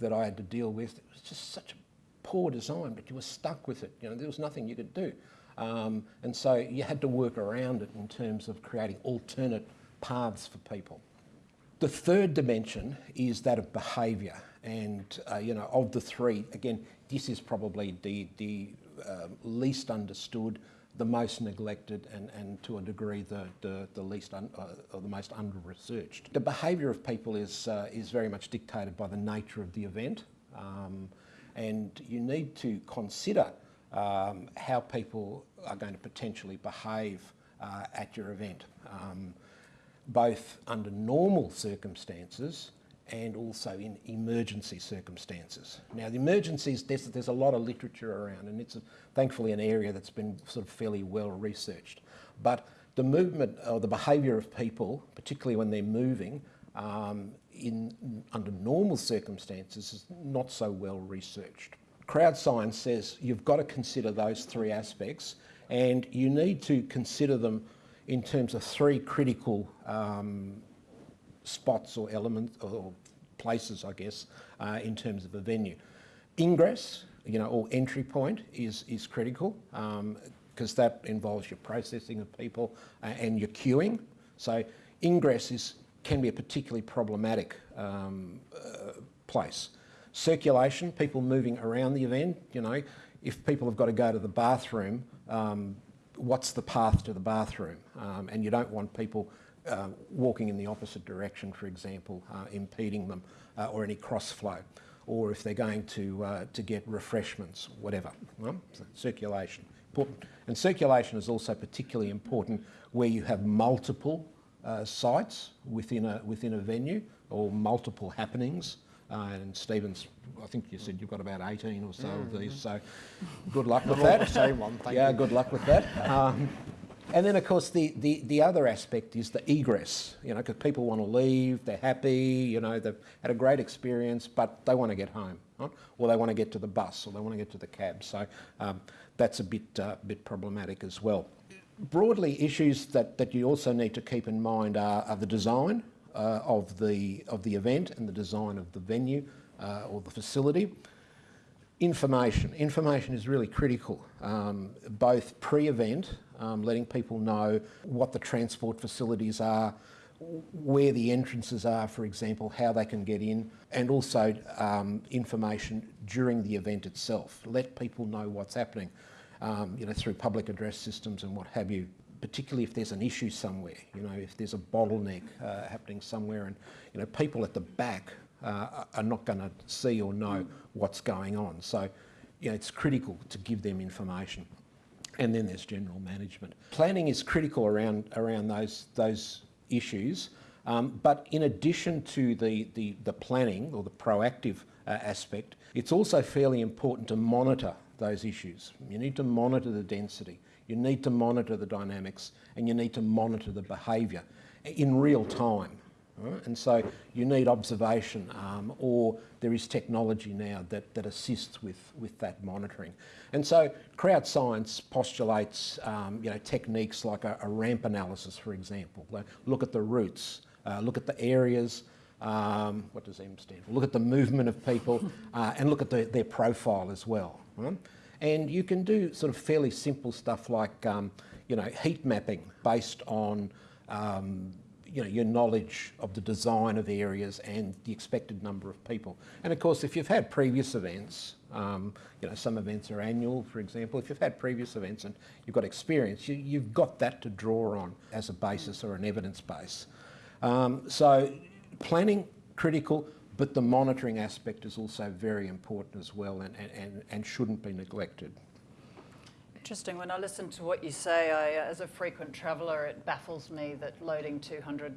[SPEAKER 2] that I had to deal with, it was just such a poor design, but you were stuck with it. You know, there was nothing you could do. Um, and so you had to work around it in terms of creating alternate paths for people. The third dimension is that of behaviour. And, uh, you know, of the three, again, this is probably the, the uh, least understood, the most neglected, and, and to a degree the, the, the least un, uh, or the most under-researched. The behaviour of people is, uh, is very much dictated by the nature of the event. Um, and you need to consider um, how people are going to potentially behave uh, at your event, um, both under normal circumstances and also in emergency circumstances. Now, the emergencies, there's, there's a lot of literature around, and it's a, thankfully an area that's been sort of fairly well researched. But the movement or the behaviour of people, particularly when they're moving, um, in, under normal circumstances is not so well researched. Crowd science says you've got to consider those three aspects and you need to consider them in terms of three critical um, spots or elements or places, I guess, uh, in terms of a venue. Ingress, you know, or entry point is, is critical because um, that involves your processing of people uh, and your queuing. So ingress is, can be a particularly problematic um, uh, place. Circulation, people moving around the event, you know, if people have got to go to the bathroom, um, what's the path to the bathroom? Um, and you don't want people uh, walking in the opposite direction, for example, uh, impeding them, uh, or any cross flow, or if they're going to, uh, to get refreshments, whatever. Well, so circulation, important. And circulation is also particularly important where you have multiple uh, sites within a, within a venue or multiple happenings. Uh, and Stephen's, I think you said you've got about 18 or so of these,
[SPEAKER 3] Mm-hmm.
[SPEAKER 2] so good luck with that.
[SPEAKER 3] same one, thank
[SPEAKER 2] yeah,
[SPEAKER 3] you.
[SPEAKER 2] good luck with that. Um, and then, of course, the, the, the other aspect is the egress, you know, because people want to leave, they're happy, you know, they've had a great experience, but they want to get home, right? or they want to get to the bus, or they want to get to the cab. So um, that's a bit, uh, bit problematic as well. Broadly, issues that, that you also need to keep in mind are, are the design uh, of, the, of the event and the design of the venue uh, or the facility. Information. Information is really critical, um, both pre-event, um, letting people know what the transport facilities are, where the entrances are, for example, how they can get in, and also um, information during the event itself. Let people know what's happening, um, you know, through public address systems and what have you. Particularly if there's an issue somewhere, you know, if there's a bottleneck uh, happening somewhere, and you know, people at the back uh, are not going to see or know what's going on. So, you know, it's critical to give them information. And then there's general management. Planning is critical around around those those issues. Um, but in addition to the, the, the planning or the proactive uh, aspect, it's also fairly important to monitor those issues. You need to monitor the density, you need to monitor the dynamics, and you need to monitor the behaviour in real time. right? And so you need observation, um, or there is technology now that, that assists with, with that monitoring. And so crowd science postulates um, you know, techniques like a, a ramp analysis, for example. Look at the routes, uh, look at the areas, um, what does M stand for? Look at the movement of people uh, and look at the, their profile as well. right? And you can do sort of fairly simple stuff like um, you know, heat mapping based on um, you know, your knowledge of the design of areas and the expected number of people. And of course, if you've had previous events, um, you know, some events are annual, for example, if you've had previous events and you've got experience, you, you've got that to draw on as a basis or an evidence base. Um, so planning, critical, but the monitoring aspect is also very important as well and, and, and shouldn't be neglected.
[SPEAKER 1] Interesting. When I listen to what you say, I, uh, as a frequent traveller, it baffles me that loading 200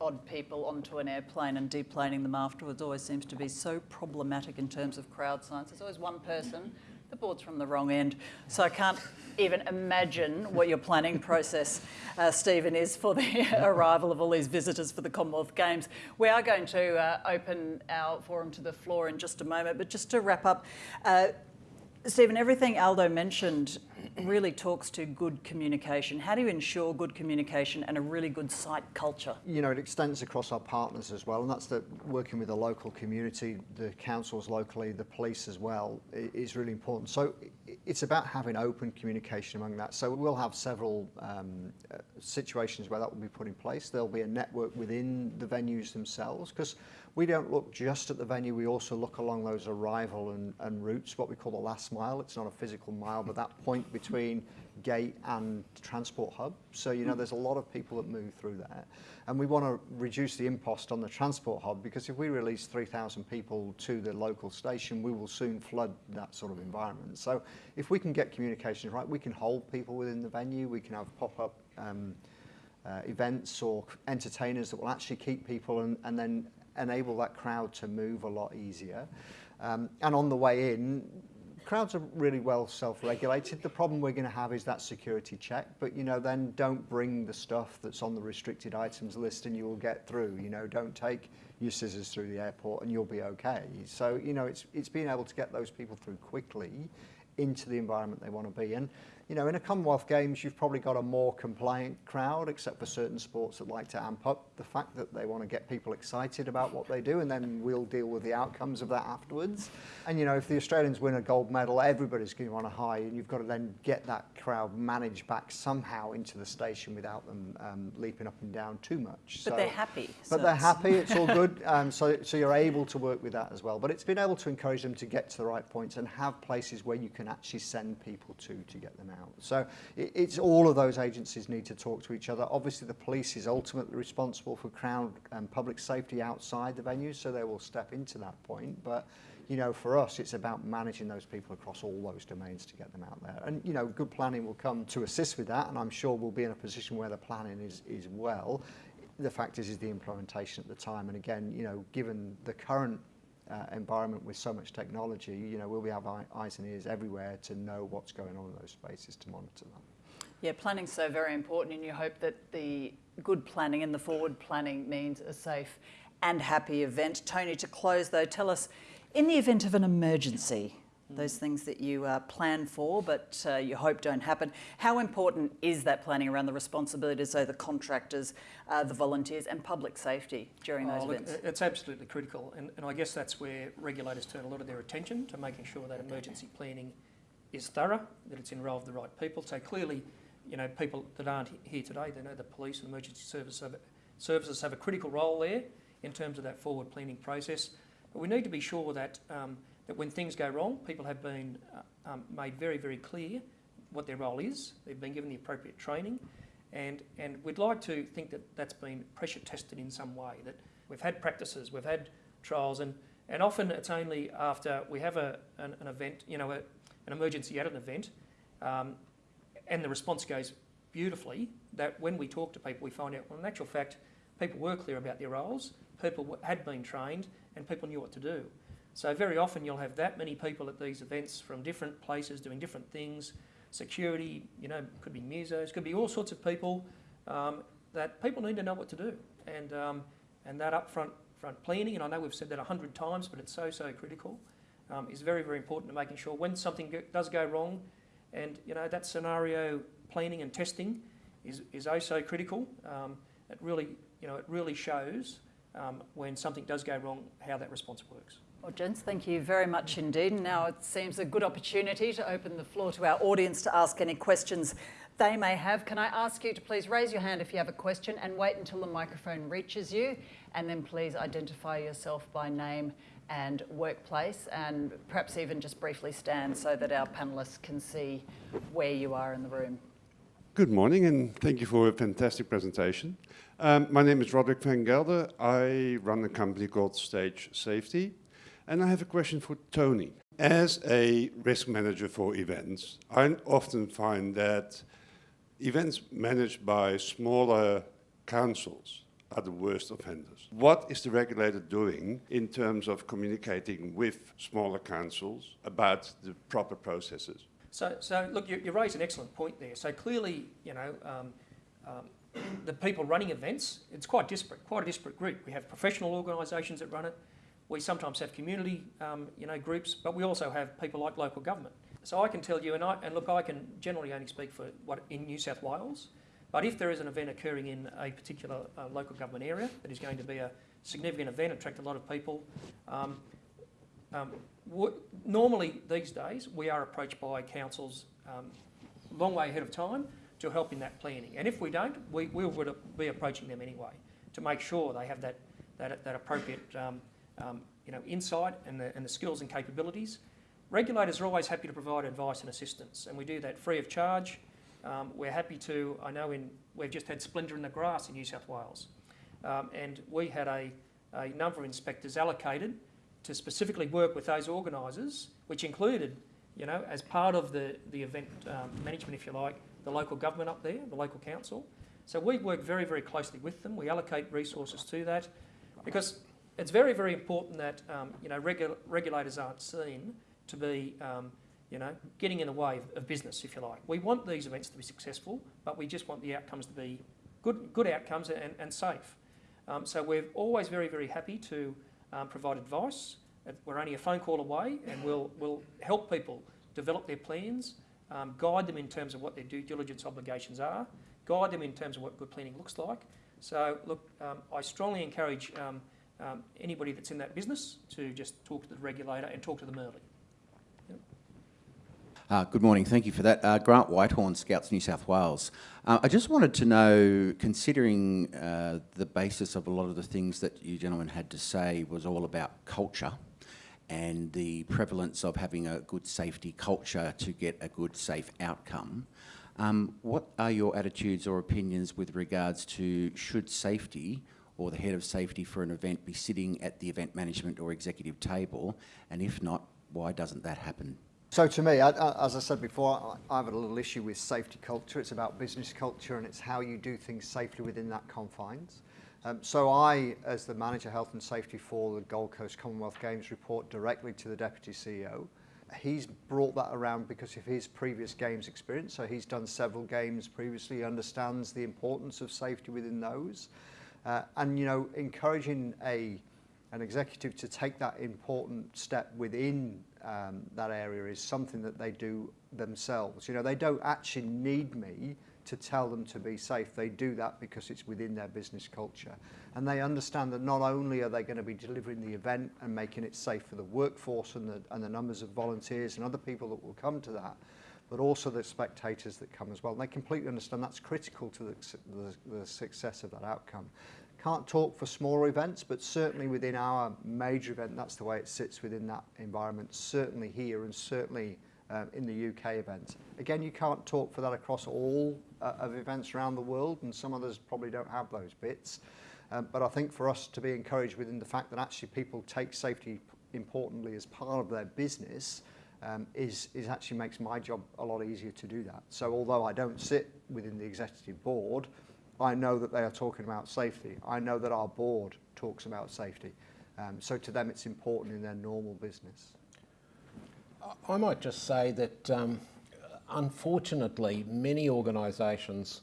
[SPEAKER 1] odd people onto an airplane and deplaning them afterwards always seems to be so problematic in terms of crowd science. There's always one person, the board's from the wrong end. So I can't even imagine what your planning process, uh, Stephen, is for the arrival of all these visitors for the Commonwealth Games. We are going to uh, open our forum to the floor in just a moment, but just to wrap up, uh, Stephen, everything Aldo mentioned really talks to good communication. How do you ensure good communication and a really good site culture?
[SPEAKER 3] You know, it extends across our partners as well, and that's the working with the local community, the councils locally, the police as well, is really important. So it's about having open communication among that. So we'll have several um, uh, situations where that will be put in place. There'll be a network within the venues themselves, because we don't look just at the venue, we also look along those arrival and, and routes, what we call the last mile. It's not a physical mile, but that point between gate and transport hub. So, you know, there's a lot of people that move through there. And we want to reduce the impost on the transport hub because if we release 3,000 people to the local station, we will soon flood that sort of environment. So if we can get communications right, we can hold people within the venue, we can have pop-up um, uh, events or entertainers that will actually keep people and, and then enable that crowd to move a lot easier. Um, and on the way in, crowds are really well self-regulated. The problem we're going to have is that security check, but you know, then don't bring the stuff that's on the restricted items list and you will get through. You know, don't take your scissors through the airport and you'll be okay. So, you know, it's, it's being able to get those people through quickly into the environment they want to be in. You know, in a Commonwealth Games, you've probably got a more compliant crowd, except for certain sports that like to amp up the fact that they want to get people excited about what they do, and then we'll deal with the outcomes of that afterwards. And you know, if the Australians win a gold medal, everybody's going to want a high, and you've got to then get that crowd managed back somehow into the station without them um, leaping up and down too much.
[SPEAKER 1] But they're happy. so
[SPEAKER 3] But they're
[SPEAKER 1] it's-
[SPEAKER 3] happy, it's all good. Um, so, so you're able to work with that as well. But it's been able to encourage them to get to the right points and have places where you can actually send people to to get them out. So it, it's all of those agencies need to talk to each other. Obviously, the police is ultimately responsible for crowd and public safety outside the venues, so they will step into that point. But you know, for us, it's about managing those people across all those domains to get them out there. And, you know, good planning will come to assist with that, and I'm sure we'll be in a position where the planning is, is well. The fact is, is the implementation at the time. And again, you know, given the current uh, environment with so much technology, you know, will we have eyes and ears everywhere to know what's going on in those spaces to monitor them?
[SPEAKER 1] Yeah, planning's so very important, and you hope that the good planning and the forward planning means a safe and happy event. Tony, to close though, tell us in the event of an emergency, those things that you uh, plan for but uh, you hope don't happen, how important is that planning around the responsibilities of the contractors, uh, the volunteers, and public safety during those
[SPEAKER 4] Oh, look,
[SPEAKER 1] events?
[SPEAKER 4] It's absolutely critical, and, and I guess that's where regulators turn a lot of their attention to making sure that emergency planning is thorough, that it's involved the right people. So clearly, you know, people that aren't here today, they know the police and emergency service have, services have a critical role there in terms of that forward planning process. But we need to be sure that, um, that when things go wrong, people have been uh, um, made very, very clear what their role is. They've been given the appropriate training, and and we'd like to think that that's been pressure tested in some way. That we've had practices, we've had trials, and and often it's only after we have a an, an event, you know, a, an emergency at an event, um, and the response goes beautifully. That when we talk to people, we find out, well, in actual fact, people were clear about their roles, people had been trained, and people knew what to do. So very often you'll have that many people at these events from different places doing different things. Security, you know, could be musos, could be all sorts of people um, that people need to know what to do. And, um, and that upfront front planning, and I know we've said that a hundred times, but it's so, so critical, um, is very, very important to making sure when something go- does go wrong, and, you know, that scenario planning and testing is, is oh so critical. Um, it really, you know, it really shows um, when something does go wrong, how that response works.
[SPEAKER 1] Well, gents, thank you very much indeed. And now it seems a good opportunity to open the floor to our audience to ask any questions they may have. Can I ask you to please raise your hand if you have a question and wait until the microphone reaches you, and then please identify yourself by name and workplace, and perhaps even just briefly stand so that our panellists can see where you are in the room.
[SPEAKER 5] Good morning, and thank you for a fantastic presentation. Um, my name is Roderick van Gelder. I run a company called Stage Safety, and I have a question for Tony. As a risk manager for events, I often find that events managed by smaller councils are the worst offenders. What is the regulator doing in terms of communicating with smaller councils about the proper processes?
[SPEAKER 4] So, so look, you, you raise an excellent point there. So clearly, you know, um, um, the people running events, it's quite disparate, quite a disparate group. We have professional organisations that run it. We sometimes have community, um, you know, groups, but we also have people like local government. So I can tell you, and, I, and look, I can generally only speak for what in New South Wales, but if there is an event occurring in a particular uh, local government area that is going to be a significant event, attract a lot of people, um, um, normally these days we are approached by councils um, long way ahead of time to help in that planning. And if we don't, we, we would be approaching them anyway to make sure they have that, that, that appropriate um, you know, insight and the, and the skills and capabilities. Regulators are always happy to provide advice and assistance, and we do that free of charge. Um, we're happy to, I know in, we've just had Splendour in the Grass in New South Wales, um, and we had a, a number of inspectors allocated to specifically work with those organisers, which included, you know, as part of the, the event um, management, if you like, the local government up there, the local council. So we work very, very closely with them. We allocate resources to that because it's very, very important that, um, you know, regu- regulators aren't seen to be, um, you know, getting in the way of, of business, if you like. We want these events to be successful, but we just want the outcomes to be good, good outcomes and, and safe. Um, so we're always very, very happy to um, provide advice. Uh, We're only a phone call away, and we'll, we'll help people develop their plans, um, guide them in terms of what their due diligence obligations are, guide them in terms of what good planning looks like. So, look, um, I strongly encourage um, anybody that's in that business to just talk to the regulator and talk to them early.
[SPEAKER 6] Uh, good morning, thank you for that. Uh, Grant Whitehorn, Scouts New South Wales. Uh, I just wanted to know, considering uh, the basis of a lot of the things that you gentlemen had to say was all about culture and the prevalence of having a good safety culture to get a good safe outcome, um, what are your attitudes or opinions with regards to should safety or the head of safety for an event be sitting at the event management or executive table? And if not, why doesn't that happen?
[SPEAKER 3] So to me, I, I, as I said before, I, have a little issue with safety culture. It's about business culture and it's how you do things safely within that confines. Um, so I, as the Manager Health and Safety for the Gold Coast Commonwealth Games, report directly to the Deputy CEO. He's brought that around because of his previous games experience. So he's done several games previously, he understands the importance of safety within those. Uh, and, you know, encouraging a, an executive to take that important step within um, that area is something that they do themselves. You know, they don't actually need me to tell them to be safe. They do that because it's within their business culture. And they understand that not only are they going to be delivering the event and making it safe for the workforce and the, and the numbers of volunteers and other people that will come to that, but also the spectators that come as well. And they completely understand that's critical to the, the, the success of that outcome. Can't talk for smaller events, but certainly within our major event, that's the way it sits within that environment, certainly here and certainly um, in the UK events. Again, you can't talk for that across all uh, of events around the world, and some others probably don't have those bits. Um, but I think for us to be encouraged within the fact that actually people take safety importantly as part of their business um, is, is actually makes my job a lot easier to do that. So although I don't sit within the executive board, I know that they are talking about safety. I know that our board talks about safety. Um, so to them it's important in their normal business.
[SPEAKER 2] I might just say that um, unfortunately many organisations,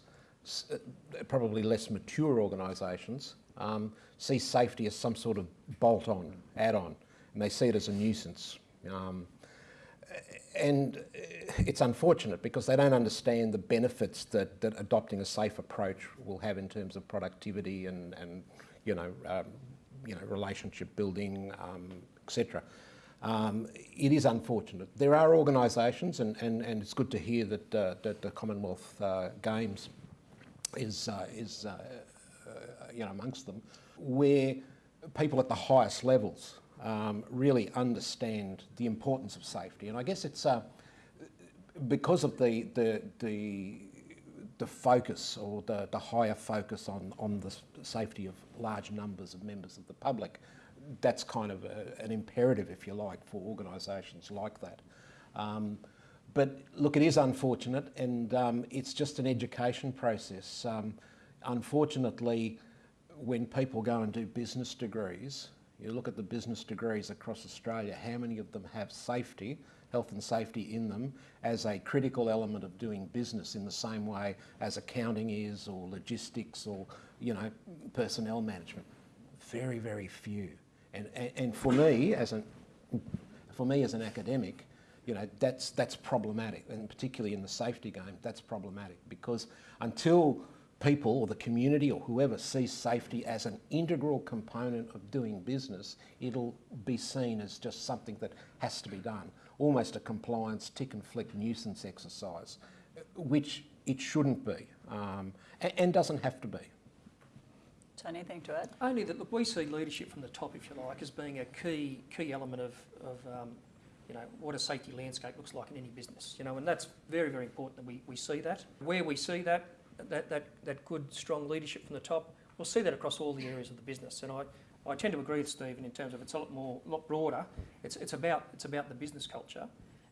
[SPEAKER 2] uh, probably less mature organisations, um, see safety as some sort of bolt-on, add-on, and they see it as a nuisance. Um, and it's unfortunate because they don't understand the benefits that, that adopting a safe approach will have in terms of productivity and, and you know, um, you know, relationship building, um, etc. Um, it is unfortunate. There are organisations, and, and, and it's good to hear that, uh, that the Commonwealth uh, Games is, uh, is uh, uh, you know, amongst them, where people at the highest levels um, really understand the importance of safety. And I guess it's uh, because of the, the, the, the focus or the, the higher focus on, on the safety of large numbers of members of the public, that's kind of a, an imperative, if you like, for organisations like that. Um, but look, it is unfortunate and um, it's just an education process. Um, unfortunately, when people go and do business degrees, you look at the business degrees across Australia, how many of them have safety, health and safety in them as a critical element of doing business in the same way as accounting is or logistics or, you know, personnel management? Very, very few. And, and, and for me, as an, for me as an academic, you know, that's, that's problematic, and particularly in the safety game, that's problematic because until people or the community or whoever sees safety as an integral component of doing business, it'll be seen as just something that has to be done, almost a compliance tick and flick nuisance exercise, which it shouldn't be um, and, and doesn't have to be.
[SPEAKER 1] Tony, anything to add?
[SPEAKER 4] Only that look, we see leadership from the top, if you like, as being a key key element of, of um, you know, what a safety landscape looks like in any business. You know, and that's very, very important that we, we see that. Where we see that, that, that, that good, strong leadership from the top, we'll see that across all the areas of the business. And I, I tend to agree with Stephen in terms of it's a lot more, lot broader. It's, it's about it's about the business culture,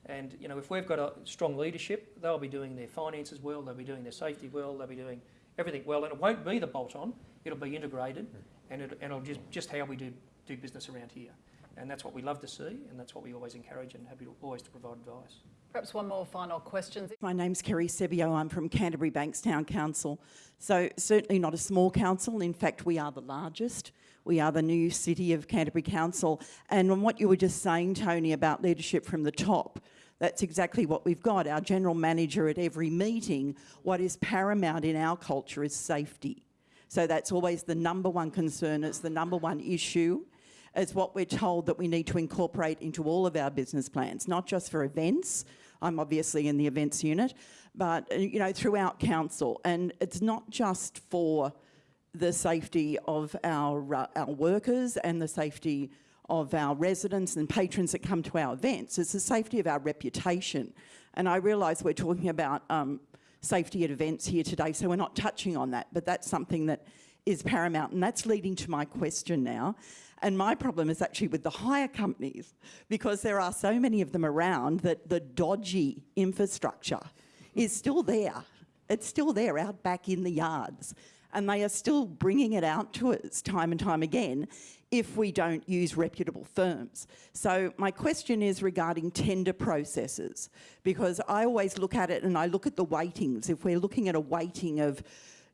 [SPEAKER 4] and you know if we've got a strong leadership, they'll be doing their finances well, they'll be doing their safety well, they'll be doing everything well, and it won't be the bolt-on. It'll be integrated, and, it, and it'll just just how we do do business around here, and that's what we love to see, and that's what we always encourage and happy to, always to provide advice.
[SPEAKER 1] Perhaps one more final question.
[SPEAKER 7] My name's Kerry Sebio. I'm from Canterbury Bankstown Council. So certainly not a small council. In fact, we are the largest. We are the new city of Canterbury Council. And on what you were just saying, Tony, about leadership from the top, that's exactly what we've got. Our general manager at every meeting, what is paramount in our culture is safety. So that's always the number one concern. It's the number one issue. It's what we're told that we need to incorporate into all of our business plans, not just for events, I'm obviously in the events unit, but uh, you know throughout council, and it's not just for the safety of our uh, our workers and the safety of our residents and patrons that come to our events. It's the safety of our reputation, and I realise we're talking about um, safety at events here today, so we're not touching on that, but that's something that is paramount, and that's leading to my question now. And my problem is actually with the hire companies because there are so many of them around that the dodgy infrastructure is still there. It's still there out back in the yards. and they are still bringing it out to us time and time again if we don't use reputable firms. So my question is regarding tender processes, because I always look at it and I look at the weightings. If we're looking at a weighting of,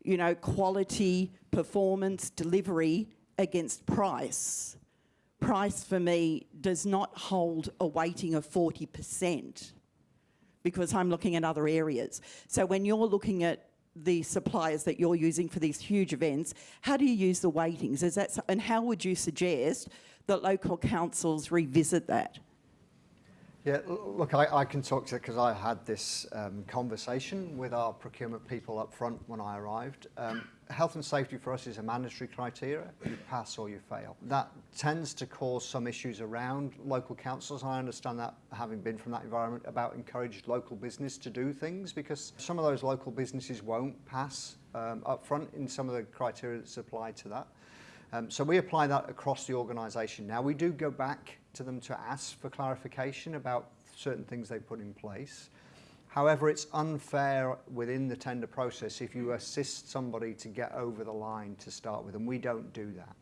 [SPEAKER 7] you know, quality, performance, delivery against price, price for me does not hold a weighting of 40% because I'm looking at other areas. So when you're looking at the suppliers that you're using for these huge events, how do you use the weightings? Is that, and how would you suggest that local councils revisit that?
[SPEAKER 3] Yeah, look, I, I can talk to it because I had this um, conversation with our procurement people up front when I arrived. Um, health and safety for us is a mandatory criteria. You pass or you fail. That tends to cause some issues around local councils. I understand that, having been from that environment, about encouraged local business to do things because some of those local businesses won't pass um, up front in some of the criteria that's applied to that. Um, so we apply that across the organisation. Now we do go back to them to ask for clarification about certain things they put in place. However, it's unfair within the tender process if you assist somebody to get over the line to start with, and we don't do that.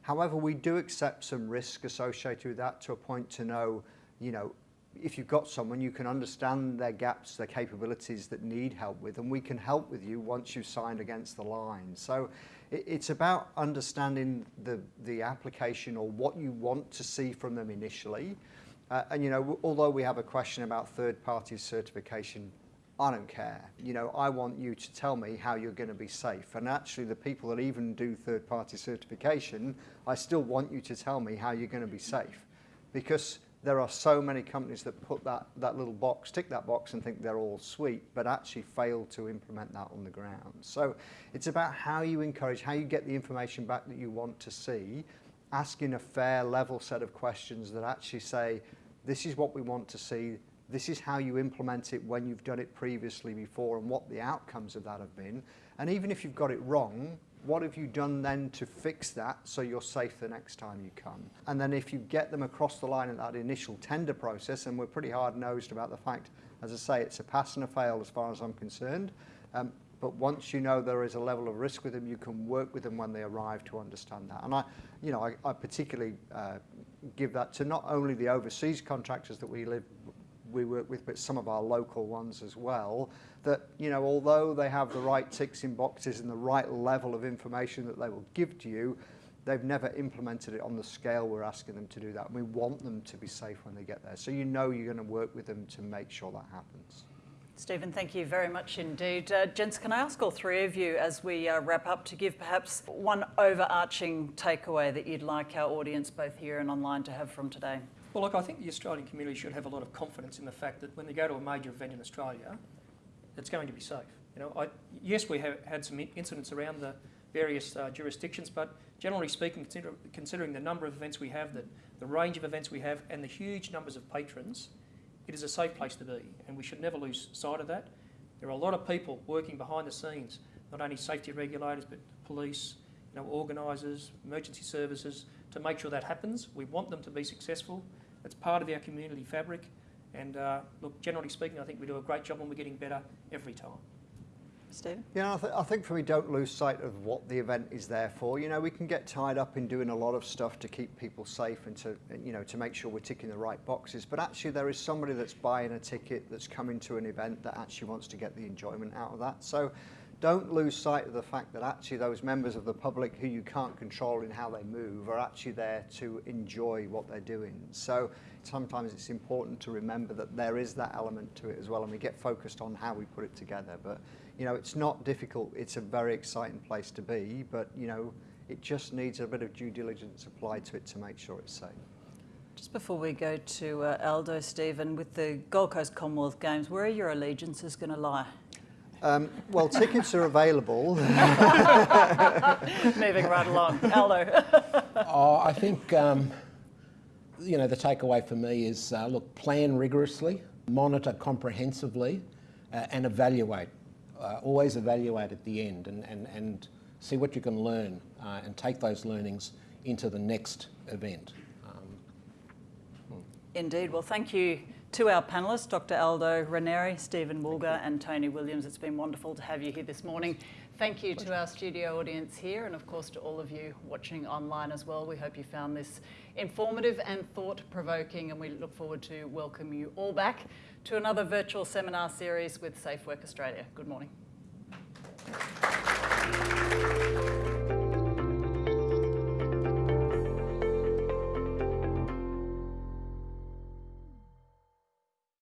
[SPEAKER 3] However, we do accept some risk associated with that to a point to know, you know, if you've got someone, you can understand their gaps, their capabilities that need help with, and we can help with you once you've signed against the line. So it, it's about understanding the, the application or what you want to see from them initially. Uh, and, you know, although we have a question about third-party certification, I don't care. You know, I want you to tell me how you're going to be safe. And actually, the people that even do third-party certification, I still want you to tell me how you're going to be safe. Because there are so many companies that put that, that little box, tick that box and think they're all sweet, but actually fail to implement that on the ground. So it's about how you encourage, how you get the information back that you want to see, asking a fair level set of questions that actually say, this is what we want to see, this is how you implement it when you've done it previously before and what the outcomes of that have been. And even if you've got it wrong, what have you done then to fix that so you're safe the next time you come? And then if you get them across the line at that initial tender process, and we're pretty hard-nosed about the fact, as I say, it's a pass and a fail as far as I'm concerned, um, but once you know there is a level of risk with them, you can work with them when they arrive to understand that. And I, you know, I, I particularly uh, give that to not only the overseas contractors that we live we work with, but some of our local ones as well, that, you know, although they have the right ticks in boxes and the right level of information that they will give to you, they've never implemented it on the scale we're asking them to do that. We want them to be safe when they get there. So you know you're going to work with them to make sure that happens.
[SPEAKER 1] Stephen, thank you very much indeed. Uh, gents, can I ask all three of you as we uh, wrap up to give perhaps one overarching takeaway that you'd like our audience, both here and online, to have from today?
[SPEAKER 4] Well, look, I think the Australian community should have a lot of confidence in the fact that when they go to a major event in Australia, it's going to be safe. You know, I, yes, we have had some incidents around the various uh, jurisdictions, but generally speaking, consider, considering the number of events we have, the, the range of events we have, and the huge numbers of patrons, it is a safe place to be, and we should never lose sight of that. There are a lot of people working behind the scenes, not only safety regulators, but police, you know, organisers, emergency services, to make sure that happens. We want them to be successful. It's part of our community fabric. And uh, look, generally speaking, I think we do a great job and we're getting better every time.
[SPEAKER 1] Stephen?
[SPEAKER 3] Yeah, I, th- I think for me, don't lose sight of what the event is there for. You know, we can get tied up in doing a lot of stuff to keep people safe and to, you know, to make sure we're ticking the right boxes. But actually, there is somebody that's buying a ticket that's coming to an event that actually wants to get the enjoyment out of that. So don't lose sight of the fact that actually those members of the public who you can't control in how they move are actually there to enjoy what they're doing. So sometimes it's important to remember that there is that element to it as well, and we get focused on how we put it together. But you know, it's not difficult. It's a very exciting place to be, but you know, it just needs a bit of due diligence applied to it to make sure it's safe.
[SPEAKER 1] Just before we go to uh, Aldo, Stephen, with the Gold Coast Commonwealth Games, where are your allegiances going to lie?
[SPEAKER 3] Um, well, tickets are available.
[SPEAKER 1] Moving right along. Aldo.
[SPEAKER 2] Oh, I think, um, you know, the takeaway for me is uh, look, plan rigorously, monitor comprehensively, uh, and evaluate. Uh, always evaluate at the end and, and, and see what you can learn uh, and take those learnings into the next event. Um,
[SPEAKER 1] Indeed. Well, thank you To our panellists, Dr Aldo Ranieri, Stephen Woolger and Tony Williams, it's been wonderful to have you here this morning. Thank you to our studio audience here and of course to all of you watching online as well. We hope you found this informative and thought-provoking and we look forward to welcome you all back to another virtual seminar series with Safe Work Australia. Good morning.